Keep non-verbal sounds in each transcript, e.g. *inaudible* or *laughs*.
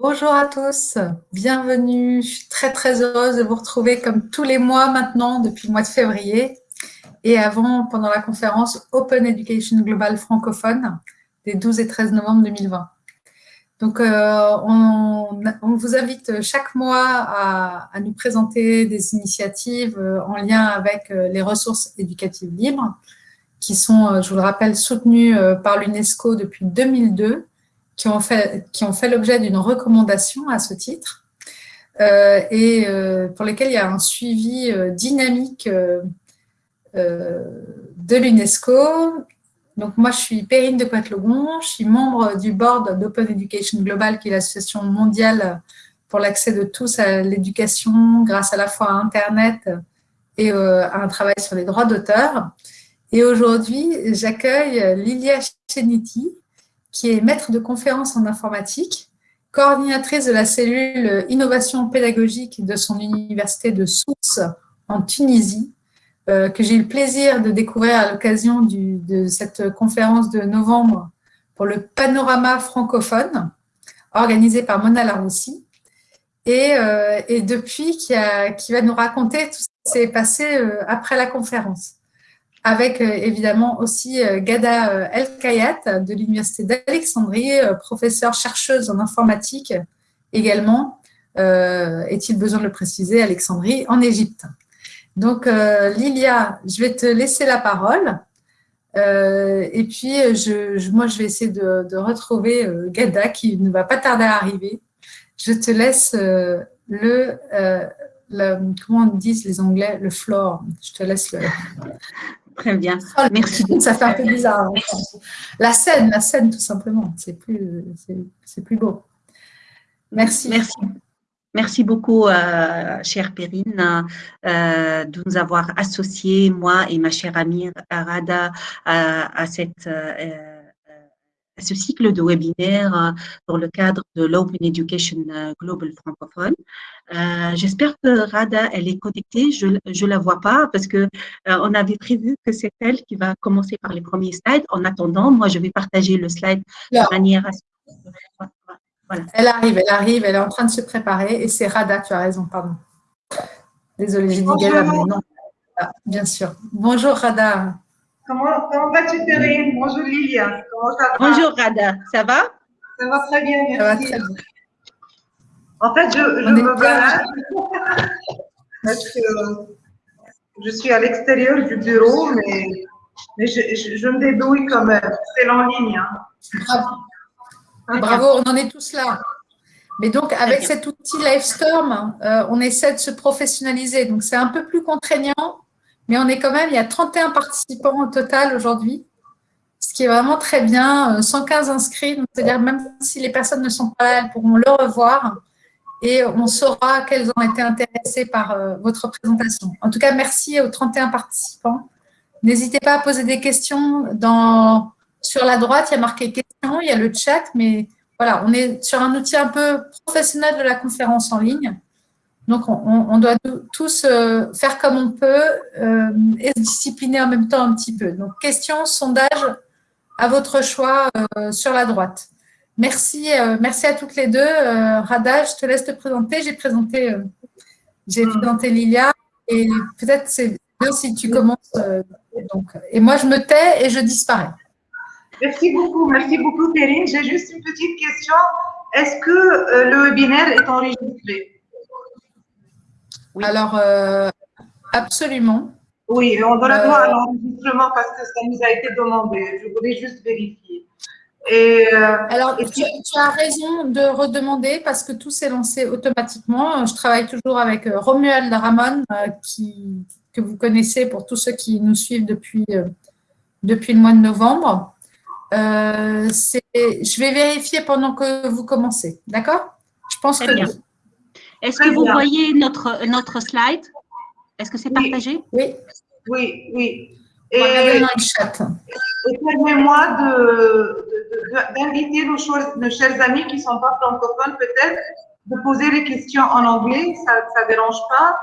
Bonjour à tous, bienvenue. Je suis très très heureuse de vous retrouver comme tous les mois maintenant depuis le mois de février et avant pendant la conférence Open Education Global francophone des 12 et 13 novembre 2020. Donc, euh, on, vous invite chaque mois à, nous présenter des initiatives euh, en lien avec euh, les ressources éducatives libres qui sont, je vous le rappelle, soutenues par l'UNESCO depuis 2002 qui ont fait, qui ont fait l'objet d'une recommandation à ce titre euh, et euh, pour lesquels il y a un suivi euh, dynamique de l'UNESCO. Donc moi, je suis Perrine de Coetlogon, je suis membre du board d'Open Education Global, qui est l'association mondiale pour l'accès de tous à l'éducation grâce à la fois à Internet et à un travail sur les droits d'auteur. Et aujourd'hui, j'accueille Lilia Cheniti, qui est maître de conférences en informatique, coordinatrice de la cellule innovation pédagogique de son université de Sousse en Tunisie, euh, que j'ai eu le plaisir de découvrir à l'occasion de cette conférence de novembre pour le panorama francophone, organisé par Mona Laroussi, et, euh, et depuis qui, va nous raconter tout ce qui s'est passé euh, après la conférence avec euh, évidemment aussi euh, Gada euh, El Kayat de l'Université d'Alexandrie, professeure chercheuse en informatique également, est-il besoin de le préciser, Alexandrie, en Égypte. Donc, Lilia, je vais te laisser la parole. et puis, moi, je vais essayer de, retrouver Gada qui ne va pas tarder à arriver. Je te laisse le, comment on dit les Anglais, le floor. Je te laisse le, Très bien. Merci. Ça fait un peu bizarre. Hein, la scène, la scène tout simplement. C'est plus, c'est plus beau. Merci. Merci. Merci beaucoup, euh, chère Perrine, euh, de nous avoir associés, moi et ma chère amie Arada, à, cette euh, ce cycle de webinaires euh, dans le cadre de l'Open Education euh, Global francophone. Euh, j'espère que Rada, elle est connectée. Je ne la vois pas parce que on avait prévu que c'est elle qui va commencer par les premiers slides. En attendant, moi, je vais partager le slide de manière à... Voilà. Elle arrive, elle arrive, elle est en train de se préparer et c'est Rada, tu as raison, pardon. Désolée, j'ai dit Gala, mais non. Ah, bien sûr. Bonjour Rada. Comment, comment vas-tu, Thérèse Bonjour, Lilia. Comment ça va? Bonjour, Rada. Ça va? Ça va très bien, merci. Ça va très bien. En fait, je, je me balade parce que je suis à l'extérieur du bureau, mais, mais je, je, me débrouille comme C'est en ligne. Hein. Bravo. Bravo, on en est tous là. Mais donc, avec cet outil Livestorm, euh, on essaie de se professionnaliser. Donc, c'est un peu plus contraignant, mais on est quand même, il y a 31 participants au total aujourd'hui, ce qui est vraiment très bien, 115 euh, inscrits, c'est-à-dire même si les personnes ne sont pas là, elles pourront le revoir et on saura qu'elles ont été intéressées par euh, votre présentation. En tout cas, merci aux 31 participants. N'hésitez pas à poser des questions sur la droite, il y a marqué questions, il y a le chat, mais voilà, on est sur un outil un peu professionnel de la conférence en ligne. Donc, on, doit tous euh, faire comme on peut euh, et se discipliner en même temps un petit peu. Donc, question, sondage, à votre choix euh, sur la droite. Merci, merci à toutes les deux. Rada, je te laisse te présenter. J'ai présenté, j'ai hmm. présenté Lilia et peut-être c'est bien si tu commences. donc, et moi, je me tais et je disparais. Merci beaucoup, merci beaucoup, Perrine. J'ai juste une petite question. Est-ce que le webinaire est enregistré? Alors, euh, absolument. Oui, on doit avoir un enregistrement parce que ça nous a été demandé. Je voulais juste vérifier. Et, euh, Alors, tu, as raison de redemander parce que tout s'est lancé automatiquement. Je travaille toujours avec euh, Romuald Ramon, qui, que vous connaissez pour tous ceux qui nous suivent depuis, depuis le mois de novembre. je vais vérifier pendant que vous commencez. D'accord? Je pense que est-ce que vous voyez notre, notre slide? Est-ce que c'est partagé? Oui, oui, oui. Et, permets-moi d'inviter nos, nos, chers amis qui ne sont pas francophones peut-être de poser les questions en anglais, ça ne dérange pas.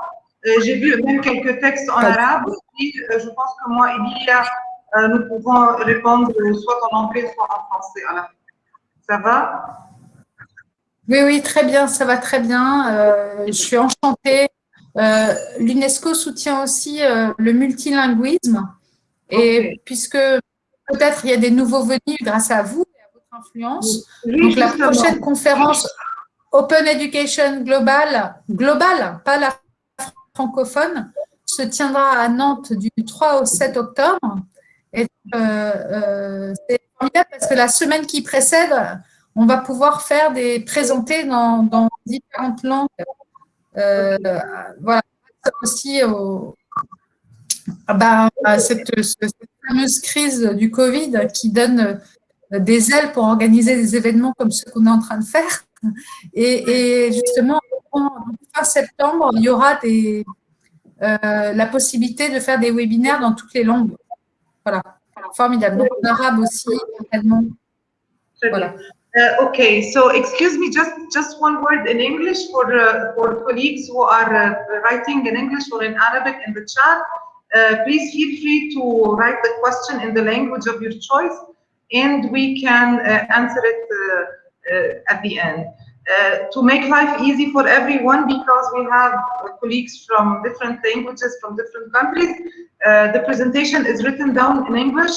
Euh, j'ai vu même quelques textes en arabe aussi. Euh, je pense que moi et euh, nous pouvons répondre soit en anglais, soit en français. Ça va? Oui, oui, très bien, ça va très bien. Euh, je suis enchantée. Euh, L'UNESCO soutient aussi euh, le multilinguisme. Et puisque peut-être il y a des nouveaux venus grâce à vous et à votre influence. Donc la prochaine conférence Open Education Global, global, pas la francophone, se tiendra à Nantes du 3 au 7 octobre. Et c'est formidable parce que la semaine qui précède, on va pouvoir faire des présenter dans, différentes langues. Euh, voilà, aussi bah, cette, fameuse crise du Covid qui donne des ailes pour organiser des événements comme ce qu'on est en train de faire. Et, justement, en fin septembre, il y aura des, euh, la possibilité de faire des webinaires dans toutes les langues. Voilà, formidable. Donc, en arabe aussi, Voilà. Uh, okay, so excuse me, just just one word in English for uh, for colleagues who are uh, writing in English or in Arabic in the chat. Uh, please feel free to write the question in the language of your choice, and we can uh, answer it uh, at the end. to make life easy for everyone, because we have colleagues from different languages from different countries, the presentation is written down in English.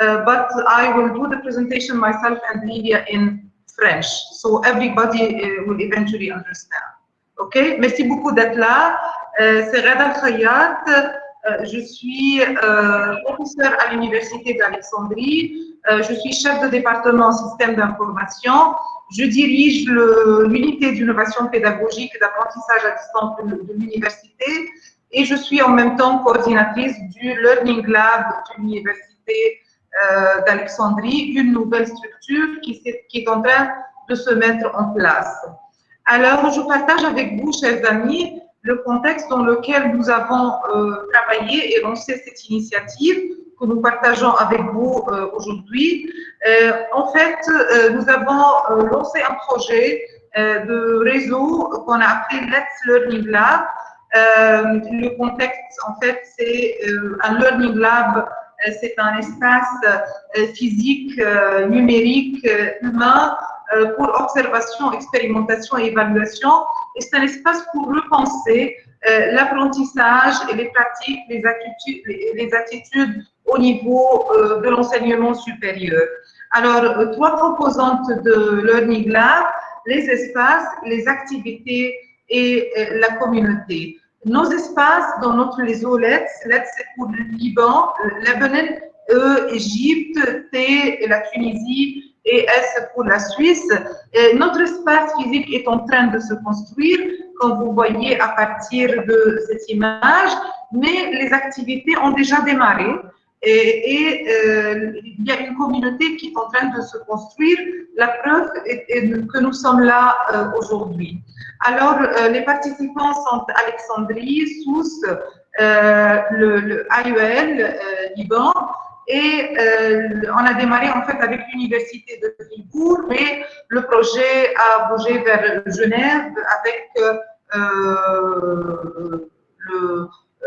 Uh, but I will do the presentation myself and Lydia in French. So everybody uh, will eventually understand. OK? Merci beaucoup d'être là. Euh, C'est Rada Khayat. Euh, je suis euh, professeur à l'Université d'Alexandrie. Je suis chef de département en système d'information. Je dirige l'unité d'innovation pédagogique et d'apprentissage à distance de, l'université. Et je suis en même temps coordinatrice du Learning Lab de l'université d'Alexandrie, une nouvelle structure qui, qui est en train de se mettre en place. Alors, je partage avec vous, chers amis, le contexte dans lequel nous avons euh, travaillé et lancé cette initiative que nous partageons avec vous euh, aujourd'hui. en fait, nous avons lancé un projet de réseau qu'on a appelé Let's Learning Lab. le contexte, en fait, c'est un Learning Lab euh, c'est un espace euh, physique, euh, numérique, humain pour observation, expérimentation et évaluation. Et c'est un espace pour repenser l'apprentissage et les pratiques, les attitudes, les attitudes au niveau de l'enseignement supérieur. Alors, trois composantes de Learning Lab, les espaces, les activités et la communauté nos espaces dans notre réseau LETS, LETS c'est pour le Liban, Lebanon, E, Égypte, T, la Tunisie et S pour la Suisse. Notre espace physique est en train de se construire, comme vous voyez à partir de cette image, mais les activités ont déjà démarré. Et, euh, il y a une communauté qui est en train de se construire. La preuve est, que nous sommes là euh, aujourd'hui. Alors, euh, les participants sont Alexandrie, Sousse, le, le, AUL, Liban, et on a démarré en fait avec l'université de Fribourg, mais le projet a bougé vers Genève avec le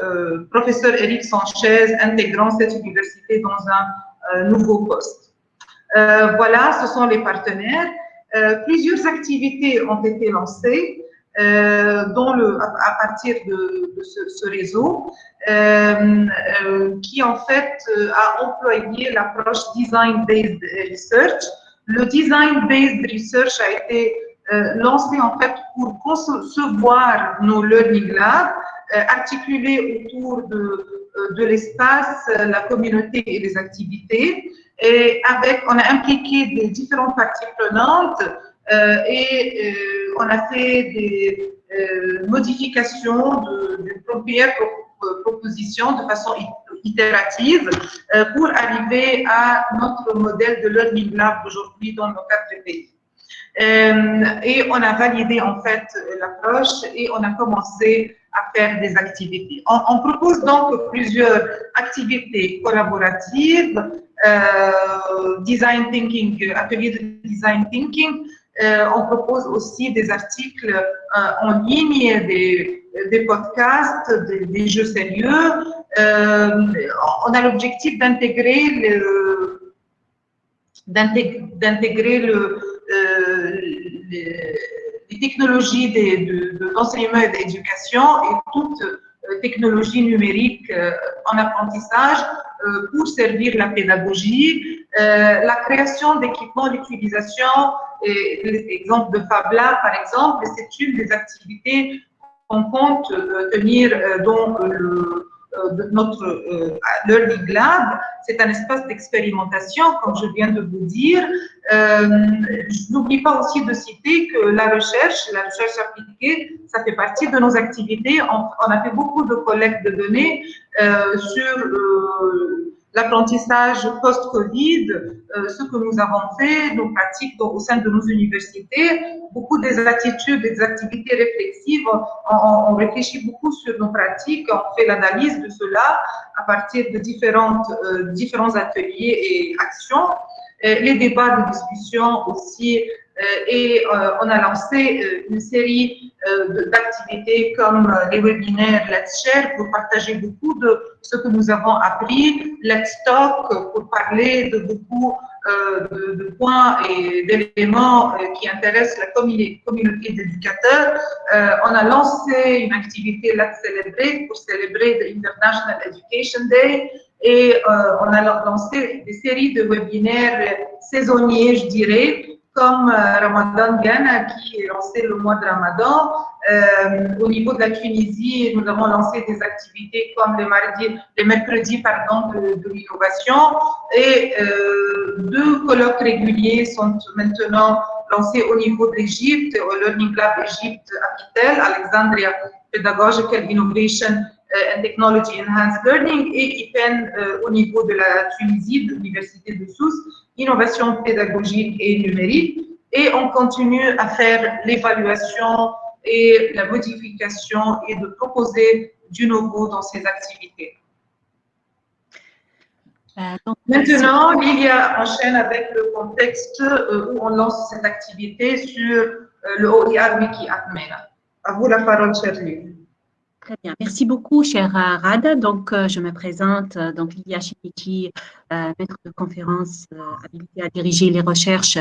euh, professeur Eric Sanchez intégrant cette université dans un euh, nouveau poste. Euh, voilà, ce sont les partenaires. plusieurs activités ont été lancées dont le, à, partir de, ce, réseau, qui en fait a employé l'approche Design-Based Research. Le Design-Based Research a été lancé en fait pour concevoir nos Learning Labs euh, articulé autour de, euh, de l'espace, euh, la communauté et les activités. Et avec, on a impliqué des différentes parties prenantes et on a fait des modifications de première proposition de façon itérative pour arriver à notre modèle de learning lab aujourd'hui dans nos quatre pays. et on a validé en fait l'approche et on a commencé à faire des activités. On, propose donc plusieurs activités collaboratives, euh, design thinking, atelier de design thinking. Euh, on propose aussi des articles euh, en ligne, des, des podcasts, des, jeux sérieux. on a l'objectif d'intégrer le d'intégrer le, le technologies d'enseignement et d'éducation et toute technologie numérique en apprentissage pour servir la pédagogie, la création d'équipements d'utilisation, l'exemple de Fabla par exemple, c'est une des activités qu'on compte tenir dans le euh, de notre euh, Learning Lab, c'est un espace d'expérimentation, comme je viens de vous dire. Euh, je n'oublie pas aussi de citer que la recherche, la recherche appliquée, ça fait partie de nos activités. On, a fait beaucoup de collectes de données euh, sur euh, l'apprentissage post-Covid, euh, ce que nous avons fait, nos pratiques au sein de nos universités, beaucoup des attitudes, des activités réflexives, on, réfléchit beaucoup sur nos pratiques, on fait l'analyse de cela à partir de différentes, euh, différents ateliers et actions. Et les débats de discussion aussi euh, et euh, on a lancé euh, une série d'activités comme les webinaires Let's Share pour partager beaucoup de ce que nous avons appris, Let's Talk pour parler de beaucoup de, points et d'éléments qui intéressent la communauté d'éducateurs. on a lancé une activité Let's Celebrate pour célébrer le International Education Day et on a lancé des séries de webinaires saisonniers, je dirais, comme euh, Ramadan Ghana qui est lancé le mois de Ramadan. Euh, au niveau de la Tunisie, nous avons lancé des activités comme les, mardis, les mercredis pardon, de, l'innovation et euh, deux colloques réguliers sont maintenant lancés au niveau de l'Égypte, au Learning Lab Égypte à Kitel, Alexandria Pedagogical Innovation and Technology Enhanced Learning et IPEN au niveau de la Tunisie, de l'Université de Sousse innovation pédagogique et numérique, et on continue à faire l'évaluation et la modification et de proposer du nouveau dans ces activités. Euh, Maintenant, Lilia enchaîne avec le contexte euh, où on lance cette activité sur euh, le OIR Wiki Atmena. À vous la parole, chère Très bien. Merci beaucoup, chère Rada. Donc, je me présente, donc Lilia Chinichi, euh, maître de conférence euh, habilitée à diriger les recherches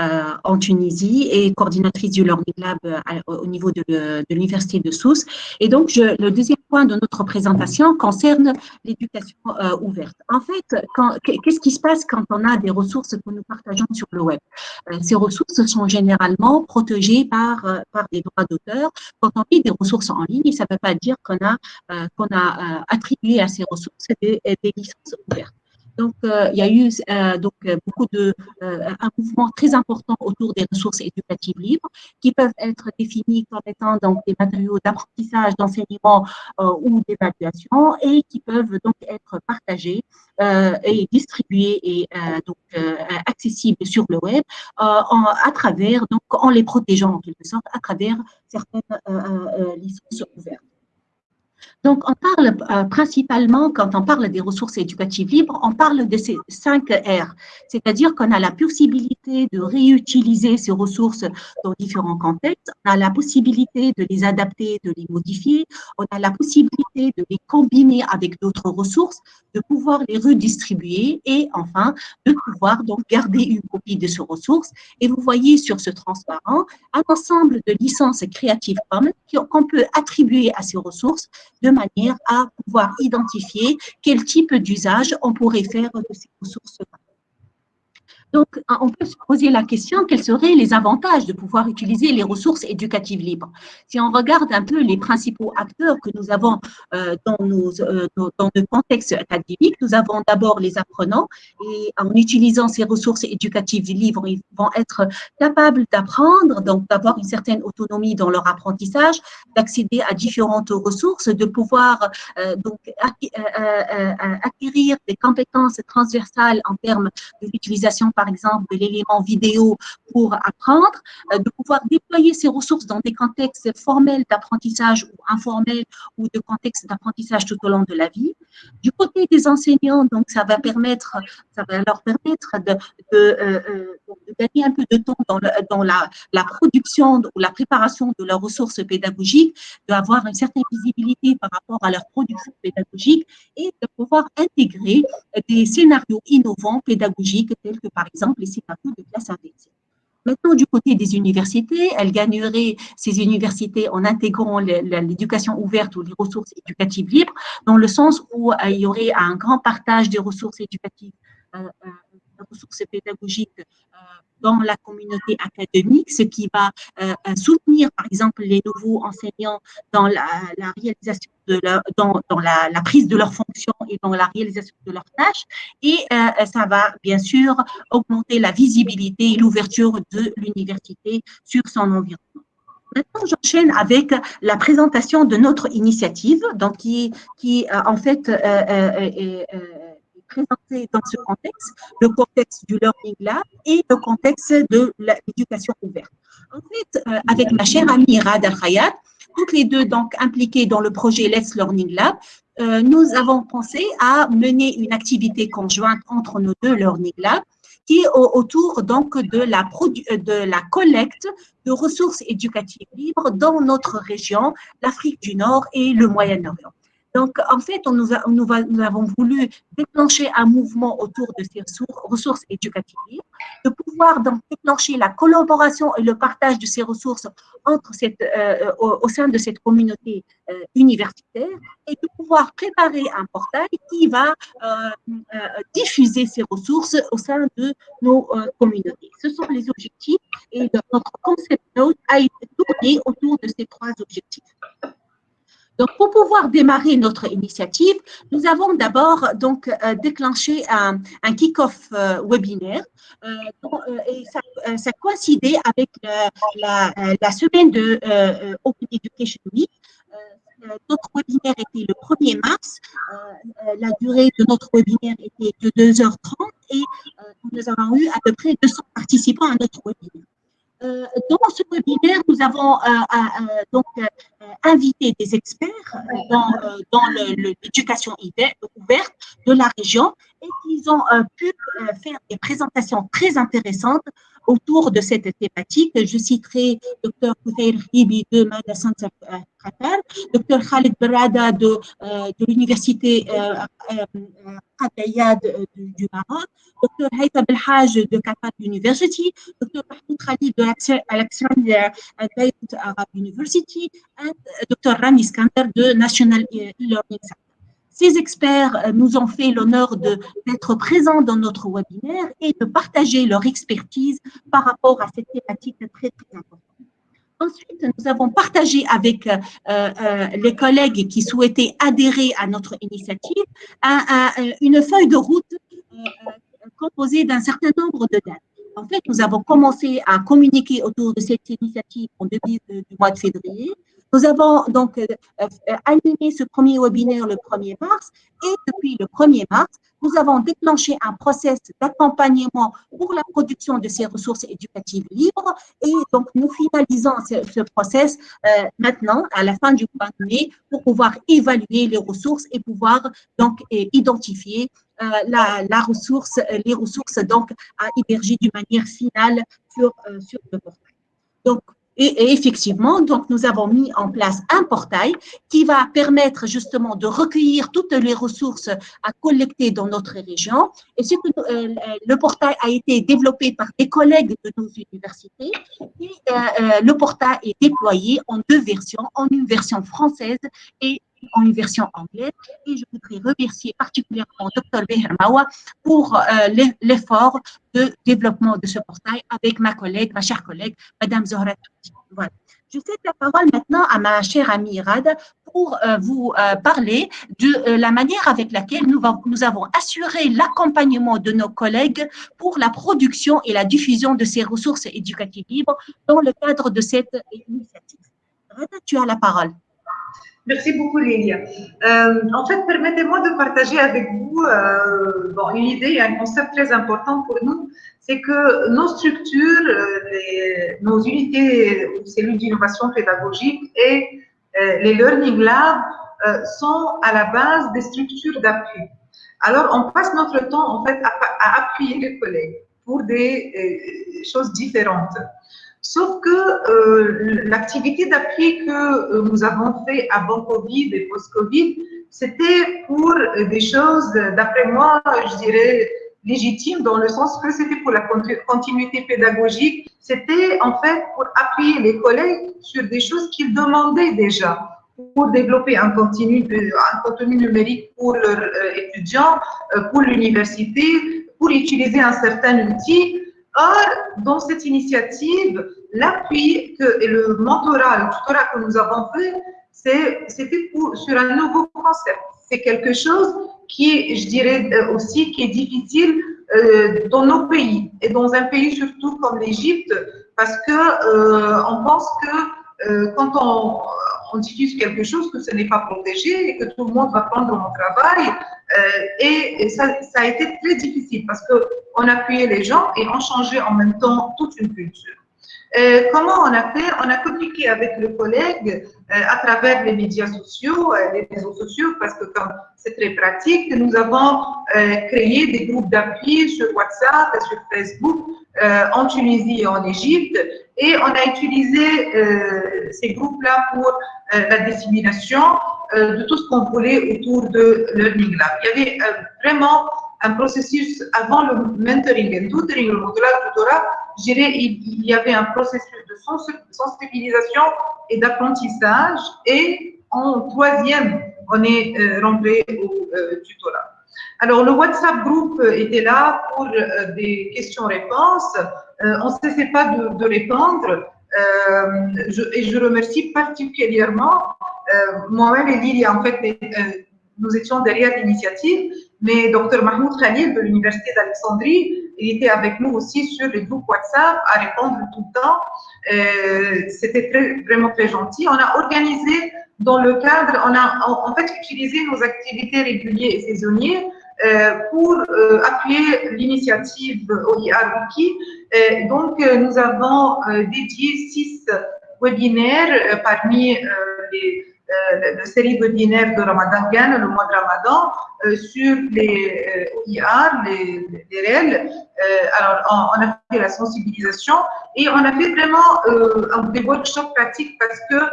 euh, en Tunisie et coordinatrice du Learning Lab au niveau de, l'Université de Sousse. Et donc, le deuxième point de notre présentation concerne l'éducation ouverte. En fait, qu'est-ce qui se passe quand on a des ressources que nous partageons sur le web? Ces ressources sont généralement protégées par, des droits d'auteur. Quand on dit des ressources en ligne, ça ne veut pas dire qu'on a attribué à ces ressources des licences ouvertes. Donc, euh, il y a eu euh, donc euh, beaucoup de un mouvement très important autour des ressources éducatives libres qui peuvent être définies comme étant donc des matériaux d'apprentissage, d'enseignement ou d'évaluation et qui peuvent donc être partagés et distribués et donc accessibles sur le web à travers donc en les protégeant en quelque sorte à travers certaines licences ouvertes. Donc, on parle euh, principalement, quand on parle des ressources éducatives libres, on parle de ces cinq R, c'est-à-dire qu'on a la possibilité de réutiliser ces ressources dans différents contextes, on a la possibilité de les adapter, de les modifier, on a la possibilité de les combiner avec d'autres ressources, de pouvoir les redistribuer et enfin, de pouvoir donc garder une copie de ces ressources. Et vous voyez sur ce transparent un ensemble de licences Creative Commons qu'on peut attribuer à ces ressources de manière à pouvoir identifier quel type d'usage on pourrait faire de ces ressources-là. Donc, on peut se poser la question, quels seraient les avantages de pouvoir utiliser les ressources éducatives libres? Si on regarde un peu les principaux acteurs que nous avons euh, dans, nos, euh, dans contexte académique, nous avons d'abord les apprenants et en utilisant ces ressources éducatives libres, ils vont être capables d'apprendre, donc d'avoir une certaine autonomie dans leur apprentissage, d'accéder à différentes ressources, de pouvoir euh, donc acquérir des compétences transversales en termes de l'utilisation par exemple, de l'élément vidéo pour apprendre, euh, de pouvoir déployer ces ressources dans des contextes formels d'apprentissage ou informels ou de contextes d'apprentissage tout au long de la vie. Du côté des enseignants, donc, ça va permettre, ça va leur permettre de, euh, euh, gagner un peu de temps dans, dans la, la, production ou la préparation de leurs ressources pédagogiques, d'avoir une certaine visibilité par rapport à leur production pédagogique et de pouvoir intégrer des scénarios innovants pédagogiques tels que par exemple les scénarios de classe inversée. Maintenant, du côté des universités, elles gagneraient ces universités en intégrant l'éducation ouverte ou les ressources éducatives libres, dans le sens où il y aurait un grand partage des ressources éducatives ressources pédagogiques dans la communauté académique, ce qui va euh, euh, soutenir, par exemple, les nouveaux enseignants dans la, réalisation de dans, dans la, prise de leurs fonctions et dans la réalisation de leurs tâches. Et euh, ça va, bien sûr, augmenter la visibilité et l'ouverture de l'université sur son environnement. Maintenant, j'enchaîne avec la présentation de notre initiative, donc qui, qui en fait, est présenté dans ce contexte, le contexte du Learning Lab et le contexte de l'éducation ouverte. En fait, euh, avec ma chère amie Rad Al-Khayat, toutes les deux donc impliquées dans le projet Let's Learning Lab, euh, nous avons pensé à mener une activité conjointe entre nos deux Learning Labs qui est autour donc de la, de la collecte de ressources éducatives libres dans notre région, l'Afrique du Nord et le Moyen-Orient. Donc, en fait, nous, avons voulu déclencher un mouvement autour de ces ressources éducatives, de pouvoir déclencher la collaboration et le partage de ces ressources cette, euh, au, sein de cette communauté euh, universitaire et de pouvoir préparer un portail qui va euh, diffuser ces ressources au sein de nos communautés. Ce sont les objectifs et notre concept note a été tourné autour de ces trois objectifs. Donc, pour pouvoir démarrer notre initiative, nous avons d'abord donc euh, déclenché un, un kick-off euh, webinaire euh, et ça, ça, coïncidait avec la, la, semaine de Open Education Week. notre webinaire était le 1er mars. la durée de notre webinaire était de 2h30 et nous avons eu à peu près 200 participants à notre webinaire. Euh, dans ce webinaire, nous avons euh, euh, donc invité des experts dans, dans l'éducation ouverte de la région et ils ont pu faire des présentations très intéressantes autour de cette thématique. Je citerai Dr Koutair Hibi de Madassan Qatar, Dr Khalid Barada de, euh, de l'université euh, euh, du, Maroc, Dr Haïta Belhaj de Qatar University, Dr Mahmoud Khalid de Alexandria Arab University, et Dr Rami Skander de National E-Learning Center. Ces experts euh, nous ont fait l'honneur d'être présents dans notre webinaire et de partager leur expertise par rapport à cette thématique très, très importante. Ensuite, nous avons partagé avec euh, euh, les collègues qui souhaitaient adhérer à notre initiative une feuille de route composée d'un certain nombre de dates. En fait, nous avons commencé à communiquer autour de cette initiative en début du mois de février. Nous avons donc euh, euh, animé ce premier webinaire le 1er mars et depuis le 1er mars, nous avons déclenché un process d'accompagnement pour la production de ces ressources éducatives libres et donc nous finalisons ce, process euh, maintenant à la fin du mois de mai pour pouvoir évaluer les ressources et pouvoir donc identifier la, ressource, les ressources donc à héberger d'une manière finale sur, le portail. Et, effectivement, donc nous avons mis en place un portail qui va permettre justement de recueillir toutes les ressources à collecter dans notre région. Et ce que, euh, le portail a été développé par des collègues de nos universités. Et euh, euh, le portail est déployé en deux versions, en une version française et en une version anglaise. Et je voudrais remercier particulièrement Dr. Behermawa pour l'effort de développement de ce portail avec ma collègue, ma chère collègue, Madame Zohra voilà. Je cède la parole maintenant à ma chère amie Rad pour euh, vous euh, parler de euh, la manière avec laquelle nous, nous avons assuré l'accompagnement de nos collègues pour la production et la diffusion de ces ressources éducatives libres dans le cadre de cette initiative. Rad, tu as la parole. Merci beaucoup, Lélia. Euh, en fait, permettez-moi de partager avec vous euh, une idée et un concept très important pour nous, c'est que nos structures, euh, nos unités ou cellules d'innovation pédagogique et les Learning Labs sont à la base des structures d'appui. Alors, on passe notre temps, en fait, à appuyer les collègues pour des choses différentes. Sauf que euh, l'activité d'appui que euh, nous avons fait avant Covid et post-Covid, c'était pour des choses, d'après moi, je dirais, légitime dans le sens que c'était pour la continuité pédagogique, c'était en fait pour appuyer les collègues sur des choses qu'ils demandaient déjà pour développer un contenu, numérique pour leurs euh, étudiants, pour l'université, pour utiliser un certain outil. Or, dans cette initiative, l'appui et le mentorat, le tutorat que nous avons fait, c'était sur un nouveau concept. C'est quelque chose qui, je dirais euh, aussi, qui est difficile euh, dans nos pays et dans un pays surtout comme l'Égypte, parce que euh, on pense que quand on, on, diffuse quelque chose, que ce n'est pas protégé et que tout le monde va prendre mon travail. et, ça, a été très difficile parce qu'on appuyait les gens et on changeait en même temps toute une culture. Euh, comment on a fait? On a communiqué avec le collègue euh, à travers les médias sociaux, euh, les réseaux sociaux, parce que c'est très pratique, nous avons créé des groupes d'appui sur WhatsApp sur Facebook en Tunisie et en Égypte, et on a utilisé ces groupes-là pour la dissémination de tout ce qu'on voulait autour de Learning Lab. Il y avait vraiment un processus avant le mentoring et tutoring, le tutorat, il, y avait un processus de sensibilisation et d'apprentissage. Et en troisième, on est euh, rentré au euh, tutorat. Alors, le WhatsApp group était là pour euh, des questions-réponses. on ne cessait pas de, répondre. et je remercie particulièrement moi-même et Lily, en fait, nous étions derrière l'initiative, mais Dr Mahmoud Khalil de l'Université d'Alexandrie, était avec nous aussi sur les groupes WhatsApp à répondre tout le temps. Euh, C'était vraiment très gentil. On a organisé dans le cadre, on a en, fait utilisé nos activités régulières et saisonnières euh, pour euh, appuyer l'initiative OIR Wiki. Euh, donc, nous avons dédié six webinaires parmi les la série webinaire de Ramadan Gan, le mois de Ramadan, sur les OIR, les, les alors, on, a fait la sensibilisation et on a fait vraiment des workshops pratiques parce que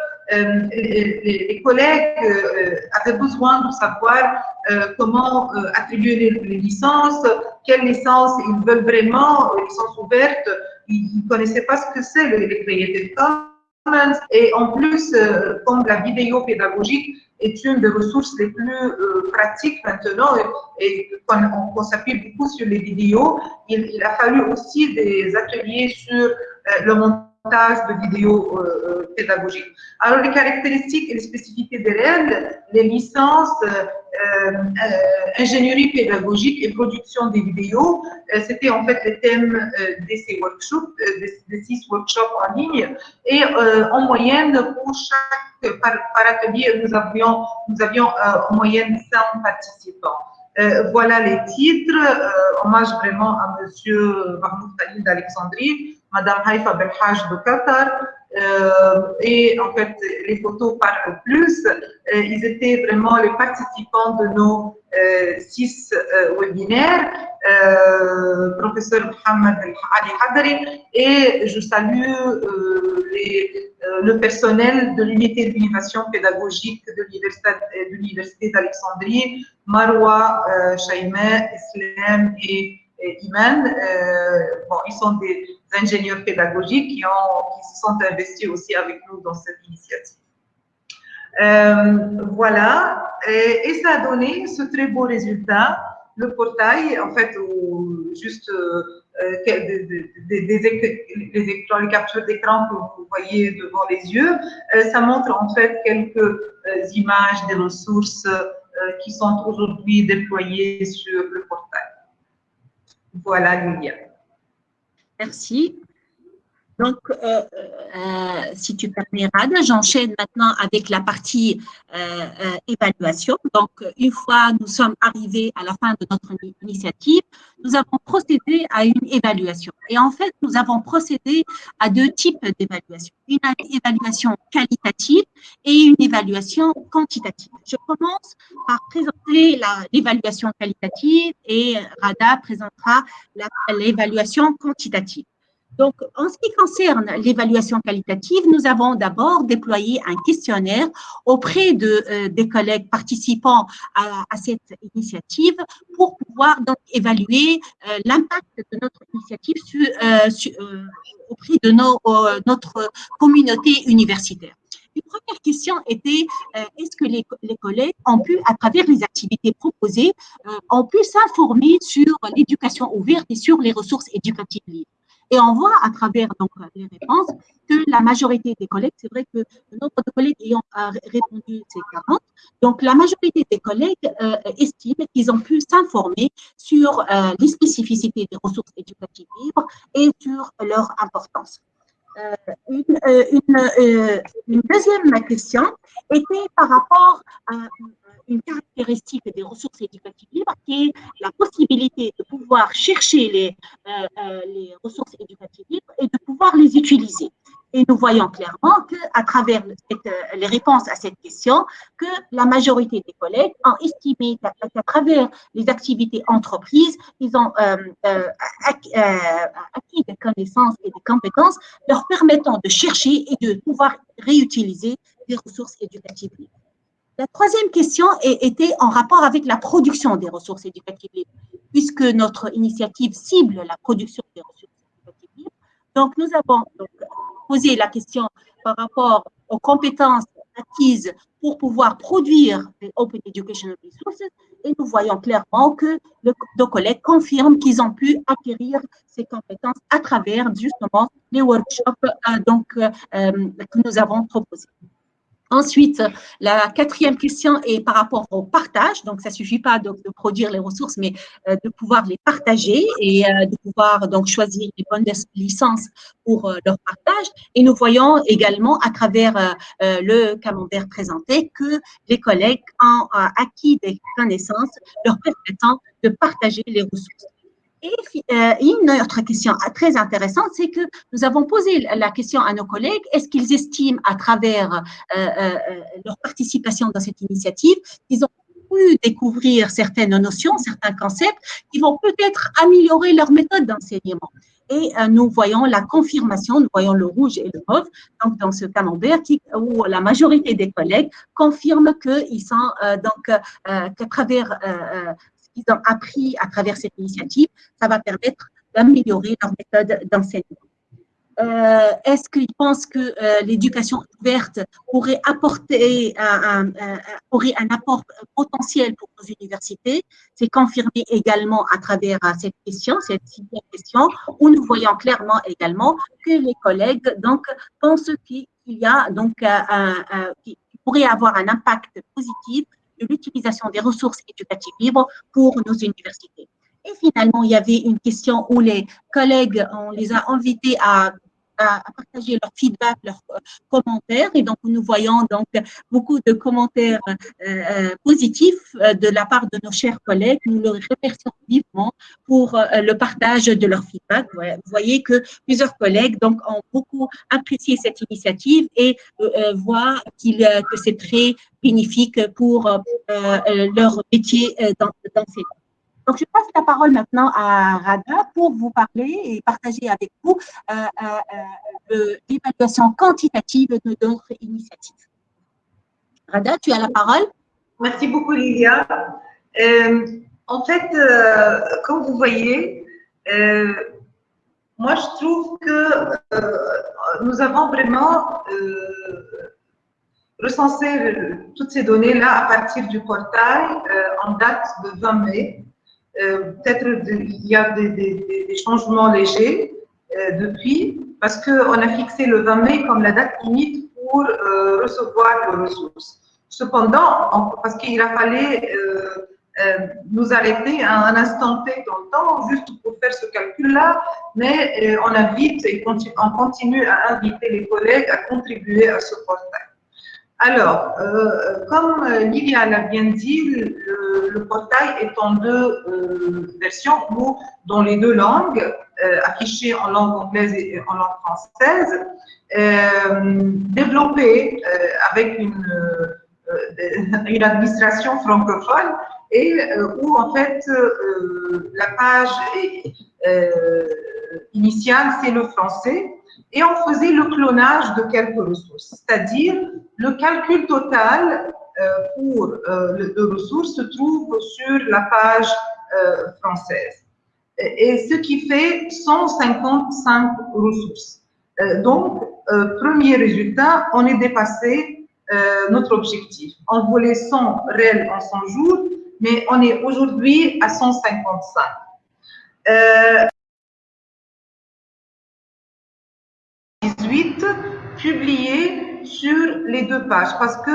les, les, collègues avaient besoin de savoir comment attribuer les, licences, quelles licences ils veulent vraiment, licences ouvertes. Ils ne connaissaient pas ce que c'est les, les de cas. Et en plus, euh, comme la vidéo pédagogique est une des ressources les plus euh, pratiques maintenant, et, qu'on s'appuie beaucoup sur les vidéos, il, a fallu aussi des ateliers sur euh, le montage de vidéos euh, pédagogiques. Alors, les caractéristiques et les spécificités des règles, les licences, euh, ingénierie pédagogique et production des vidéos, c'était en fait le thème de ces workshops, de, six workshops en ligne. Et en moyenne, pour chaque par, atelier, nous avions, nous avions en moyenne 100 participants. voilà les titres, hommage vraiment à Monsieur Mahmoud Khalil d'Alexandrie, Madame Haïfa Belhaj de Qatar. Euh, et en fait, les photos parlent plus. Euh, ils étaient vraiment les participants de nos euh, six webinaires. professeur Mohamed Ali Hadari. Et je salue le personnel de l'unité d'innovation pédagogique de l'Université d'Alexandrie, Marwa, Shaima, Islam et Iman. bon, ils sont des ingénieurs pédagogiques qui, se sont investis aussi avec nous dans cette initiative. Euh, voilà, et, ça a donné ce très beau résultat. Le portail, en fait, juste euh, des, les, captures d'écran que vous voyez devant les yeux, euh, ça montre en fait quelques images des ressources qui sont aujourd'hui déployées sur le portail. Voilà, Lilia. Merci. Donc, euh, euh, si tu permets, Rad, j'enchaîne maintenant avec la partie euh, évaluation. Donc, une fois nous sommes arrivés à la fin de notre initiative, nous avons procédé à une évaluation. Et en fait, nous avons procédé à deux types d'évaluation. Une évaluation qualitative et une évaluation quantitative. Je commence par présenter l'évaluation qualitative et Rada présentera l'évaluation quantitative. Donc, en ce qui concerne l'évaluation qualitative, nous avons d'abord déployé un questionnaire auprès euh, des collègues participants à, cette initiative pour pouvoir donc évaluer euh, l'impact de notre initiative euh, auprès de notre communauté universitaire. Une première question était, est-ce que les, les, collègues ont pu, à travers les activités proposées, ont pu s'informer sur l'éducation ouverte et sur les ressources éducatives libres? Et on voit à travers donc, les réponses que la majorité des collègues, c'est vrai que le nombre de collègues ayant répondu, c'est 40. Donc, la majorité des collègues euh, estiment qu'ils ont pu s'informer sur euh, les spécificités des ressources éducatives libres et sur leur importance. Euh, une, une, une, deuxième question était par rapport à une caractéristique des ressources éducatives libres qui est la possibilité de pouvoir chercher euh, euh, les ressources éducatives libres et de pouvoir les utiliser. Et nous voyons clairement qu'à travers euh, les réponses à cette question, que la majorité des collègues ont estimé qu'à travers les activités entreprises, ils ont acquis des connaissances et des compétences leur permettant de chercher et de pouvoir réutiliser des ressources éducatives libres. La troisième question était en rapport avec la production des ressources éducatives libres, puisque notre initiative cible la production des ressources. Donc, nous avons posé la question par rapport aux compétences acquises pour pouvoir produire des Open Educational Resources et nous voyons clairement que nos collègues confirment qu'ils ont pu acquérir ces compétences à travers justement les workshops euh, euh, euh, que nous avons proposés. Ensuite, la quatrième question est par rapport au partage. Donc, ça ne suffit pas de, produire les ressources, mais euh, de pouvoir les partager et euh, de pouvoir donc choisir les bonnes licences pour euh, leur partage. Et nous voyons également à travers le camembert présenté que les collègues ont acquis des connaissances leur permettant de partager les ressources. Et euh, une autre question très intéressante, c'est que nous avons posé la question à nos collègues, est-ce qu'ils estiment à travers euh, euh, leur participation dans cette initiative qu'ils ont pu découvrir certaines notions, certains concepts qui vont peut-être améliorer leur méthode d'enseignement? Et nous voyons la confirmation, nous voyons le rouge et le mauve, donc dans ce camembert, où la majorité des collègues confirment qu'ils sont donc qu'à travers qu'ils ont appris à travers cette initiative, ça va permettre d'améliorer leur méthode d'enseignement. Euh, est-ce qu'ils pensent que euh, l'éducation ouverte pourrait apporter un, aurait un apport potentiel pour nos universités? C'est confirmé également à travers euh, cette question, cette question, où nous voyons clairement également que les collègues donc pensent qu'il y a donc qui pourrait avoir un impact positif l'utilisation des ressources éducatives libres pour nos universités. Et finalement, il y avait une question où les collègues, on les a invités à à, partager leur feedback, leurs euh, commentaires. Et donc, nous voyons donc beaucoup de commentaires euh, euh, positifs de la part de nos chers collègues. Nous leur remercions vivement pour le partage de leur feedback. Vous voyez que plusieurs collègues donc ont beaucoup apprécié cette initiative et voient qu'il que c'est très bénéfique pour leur métier d'enseignant. Donc, je passe la parole maintenant à Rada pour vous parler et partager avec vous euh, euh, euh, l'évaluation quantitative de notre initiative. Rada, tu as la parole. Merci beaucoup, Lilia. en fait, comme vous voyez, moi, je trouve que nous avons vraiment recensé toutes ces données-là à partir du portail en date de 20 mai. Euh, peut-être il y a des, changements légers euh, depuis, parce qu'on a fixé le 20 mai comme la date limite pour euh, recevoir les ressources. Cependant, parce qu'il a fallu nous arrêter à un instant T dans le temps, juste pour faire ce calcul-là, mais on invite on continue à inviter les collègues à contribuer à ce portail. Alors, euh, comme Livia l'a bien dit, le, portail est en deux euh, versions, ou dans les deux langues, euh, affichées en langue anglaise et en langue française, développé avec une, administration francophone et où en fait la page est initial, c'est le français, et on faisait le clonage de quelques ressources, c'est-à-dire le calcul total pour les ressources se trouve sur la page française. Et ce qui fait 155 ressources. donc, premier résultat, on est dépassé notre objectif. On voulait 100 réels en 100 jours, mais on est aujourd'hui à 155. Euh, 18 publié sur les deux pages parce que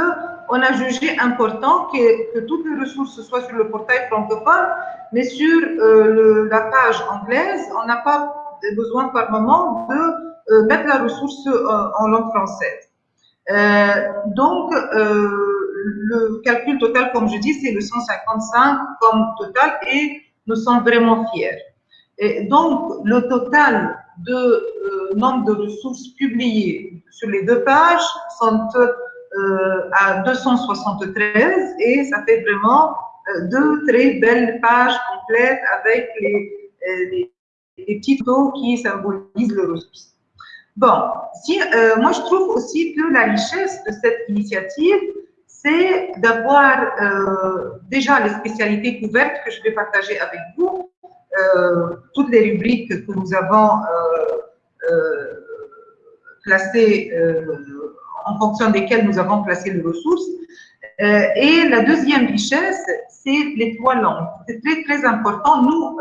on a jugé important que, que, toutes les ressources soient sur le portail francophone, mais sur euh, la page anglaise, on n'a pas besoin par moment de euh, mettre la ressource euh, en langue française. Donc, le calcul total, comme je dis, c'est le 155 comme total et nous sommes vraiment fiers. Et donc, le total de euh, nombre de ressources publiées sur les deux pages sont euh, à 273 et ça fait vraiment euh, deux très belles pages complètes avec les, les, petits taux qui symbolisent les ressources. Bon, si, moi je trouve aussi que la richesse de cette initiative, c'est d'avoir déjà les spécialités couvertes que je vais partager avec vous, toutes les rubriques que nous avons euh, placées, en fonction desquelles nous avons placé les ressources. et la deuxième richesse, c'est les trois langues. C'est très, très important. Nous,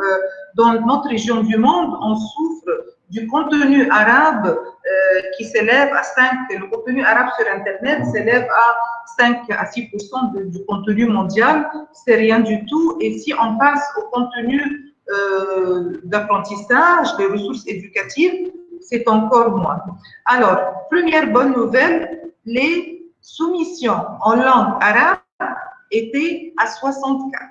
dans notre région du monde, on souffre du contenu arabe euh, qui s'élève à 5, le contenu arabe sur Internet s'élève à 5 à 6% du contenu mondial, c'est rien du tout. Et si on passe au contenu euh, d'apprentissage, des ressources éducatives, c'est encore moins. Alors, première bonne nouvelle, les soumissions en langue arabe étaient à 64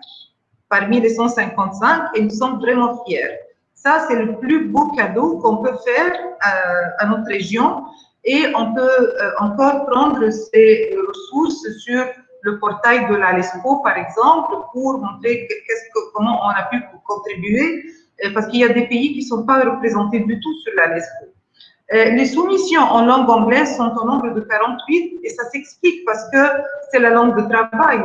parmi les 155 et nous sommes vraiment fiers. Ça, c'est le plus beau cadeau qu'on peut faire à, à, notre région et on peut euh, encore prendre ces ressources sur le portail de la LESCO, par exemple, pour montrer comment on a pu contribuer, euh, parce qu'il y a des pays qui ne sont pas représentés du tout sur la LESCO. Euh, les soumissions en langue anglaise sont au nombre de 48 et ça s'explique parce que c'est la langue de travail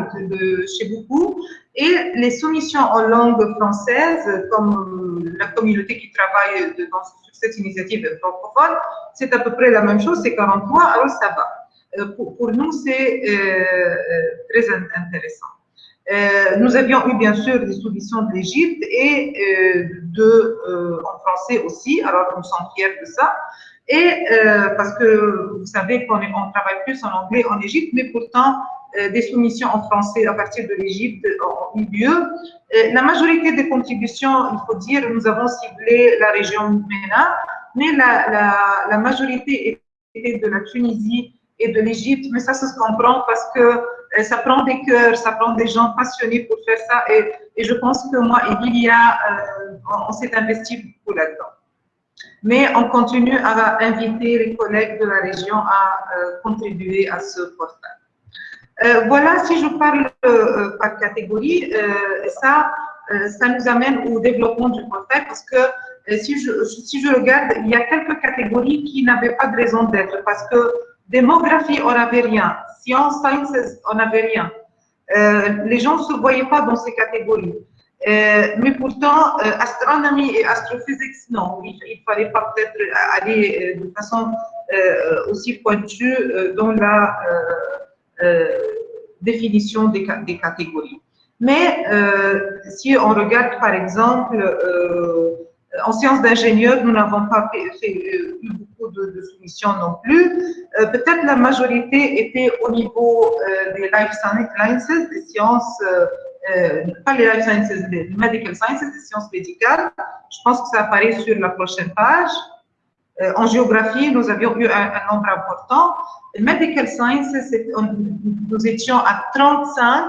chez beaucoup. Et les soumissions en langue française, comme la communauté qui travaille sur cette initiative francophone, c'est à peu près la même chose, c'est 43, alors ça va. Euh, pour, nous, c'est euh, très intéressant. Euh, nous avions eu bien sûr des soumissions de l'Égypte et euh, de, euh, en français aussi, alors nous sommes fiers de ça. Et euh, parce que vous savez qu'on on travaille plus en anglais en Égypte, mais pourtant euh, des soumissions en français à partir de l'Égypte ont eu lieu. Euh, la majorité des contributions, il faut dire, nous avons ciblé la région MENA, mais la, la, la majorité était de la Tunisie et de l'Égypte, mais ça, ça se comprend parce que ça prend des cœurs, ça prend des gens passionnés pour faire ça, et, et je pense que moi et Lilia, euh, on, s'est investi beaucoup là-dedans mais on continue à inviter les collègues de la région à euh, contribuer à ce portail. Euh, voilà, si je parle euh, par catégorie, ça, ça nous amène au développement du portail parce que si je, si je regarde, il y a quelques catégories qui n'avaient pas de raison d'être parce que démographie, on n'avait rien. Sciences, sciences, on n'avait rien. les gens ne se voyaient pas dans ces catégories. Euh, mais pourtant, euh, astronomie et astrophysique, non, il ne fallait pas peut-être aller euh, de façon aussi pointue dans la définition des, catégories. Mais si on regarde par exemple en sciences d'ingénieur, nous n'avons pas fait, eu beaucoup de, de, soumissions non plus. Euh, Peut-être la majorité était au niveau euh, des life sciences, des sciences euh, euh, pas les life sciences, les medical sciences, les sciences médicales. Je pense que ça apparaît sur la prochaine page. Euh, en géographie, nous avions eu un, nombre important. Les medical sciences, nous étions à 35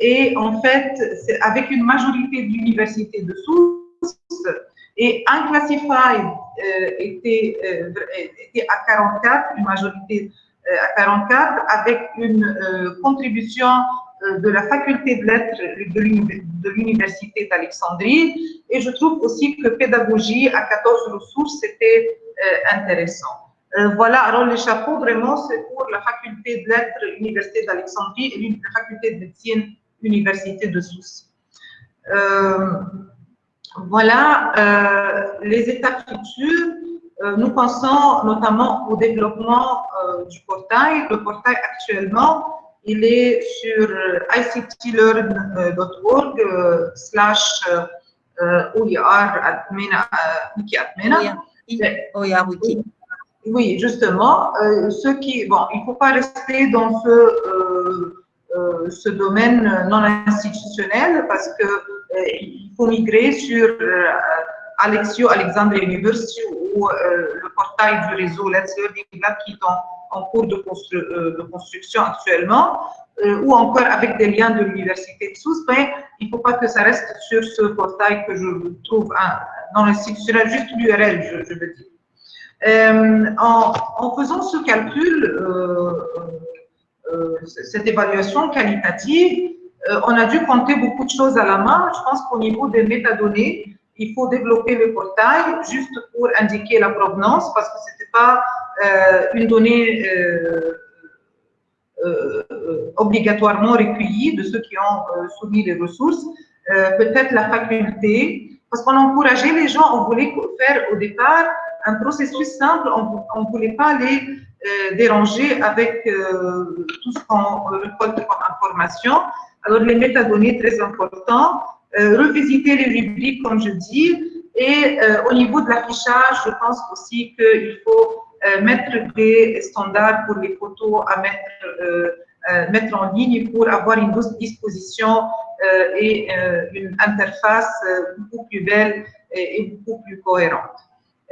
et en fait, avec une majorité d'universités de sources et Unclassified euh, était, euh, était à 44, une majorité euh, à 44, avec une contribution de la faculté de lettres de l'Université d'Alexandrie. Et je trouve aussi que pédagogie à 14 ressources, c'était intéressant. voilà, alors les chapeaux, vraiment, c'est pour la faculté de lettres, Université d'Alexandrie et la faculté de médecine, Université de Sousse. Voilà, les étapes futures. Euh, nous pensons notamment au développement euh, du portail. Le portail actuellement, il est sur ictlearn.org slash OER wiki. Oui, justement, euh, ceux qui, bon, il ne faut pas rester dans ce, ce domaine non institutionnel parce que il faut migrer sur Alexio Alexandre University ou euh, le portail du réseau Let's Learning Lab qui est en, cours de, euh, de, construction actuellement, euh, ou encore avec des liens de l'université de Sousse, mais il ne faut pas que ça reste sur ce portail que je trouve dans l'institutionnel, juste l'URL, je, veux dire. En, faisant ce calcul, cette évaluation qualitative, on a dû compter beaucoup de choses à la main. Je pense qu'au niveau des métadonnées, il faut développer le portail juste pour indiquer la provenance parce que ce n'était pas euh, une donnée euh, euh, obligatoirement recueillie de ceux qui ont soumis les ressources. Peut-être la faculté, parce qu'on encourageait les gens, on voulait faire au départ un processus simple, on ne voulait pas les déranger avec tout ce qu'on récolte comme information. Alors les métadonnées très importants, euh, revisiter les rubriques, comme je dis, et euh, au niveau de l'affichage, je pense aussi qu'il faut euh, mettre des standards pour les photos à mettre, mettre en ligne pour avoir une disposition et une interface beaucoup plus belle et, beaucoup plus cohérente.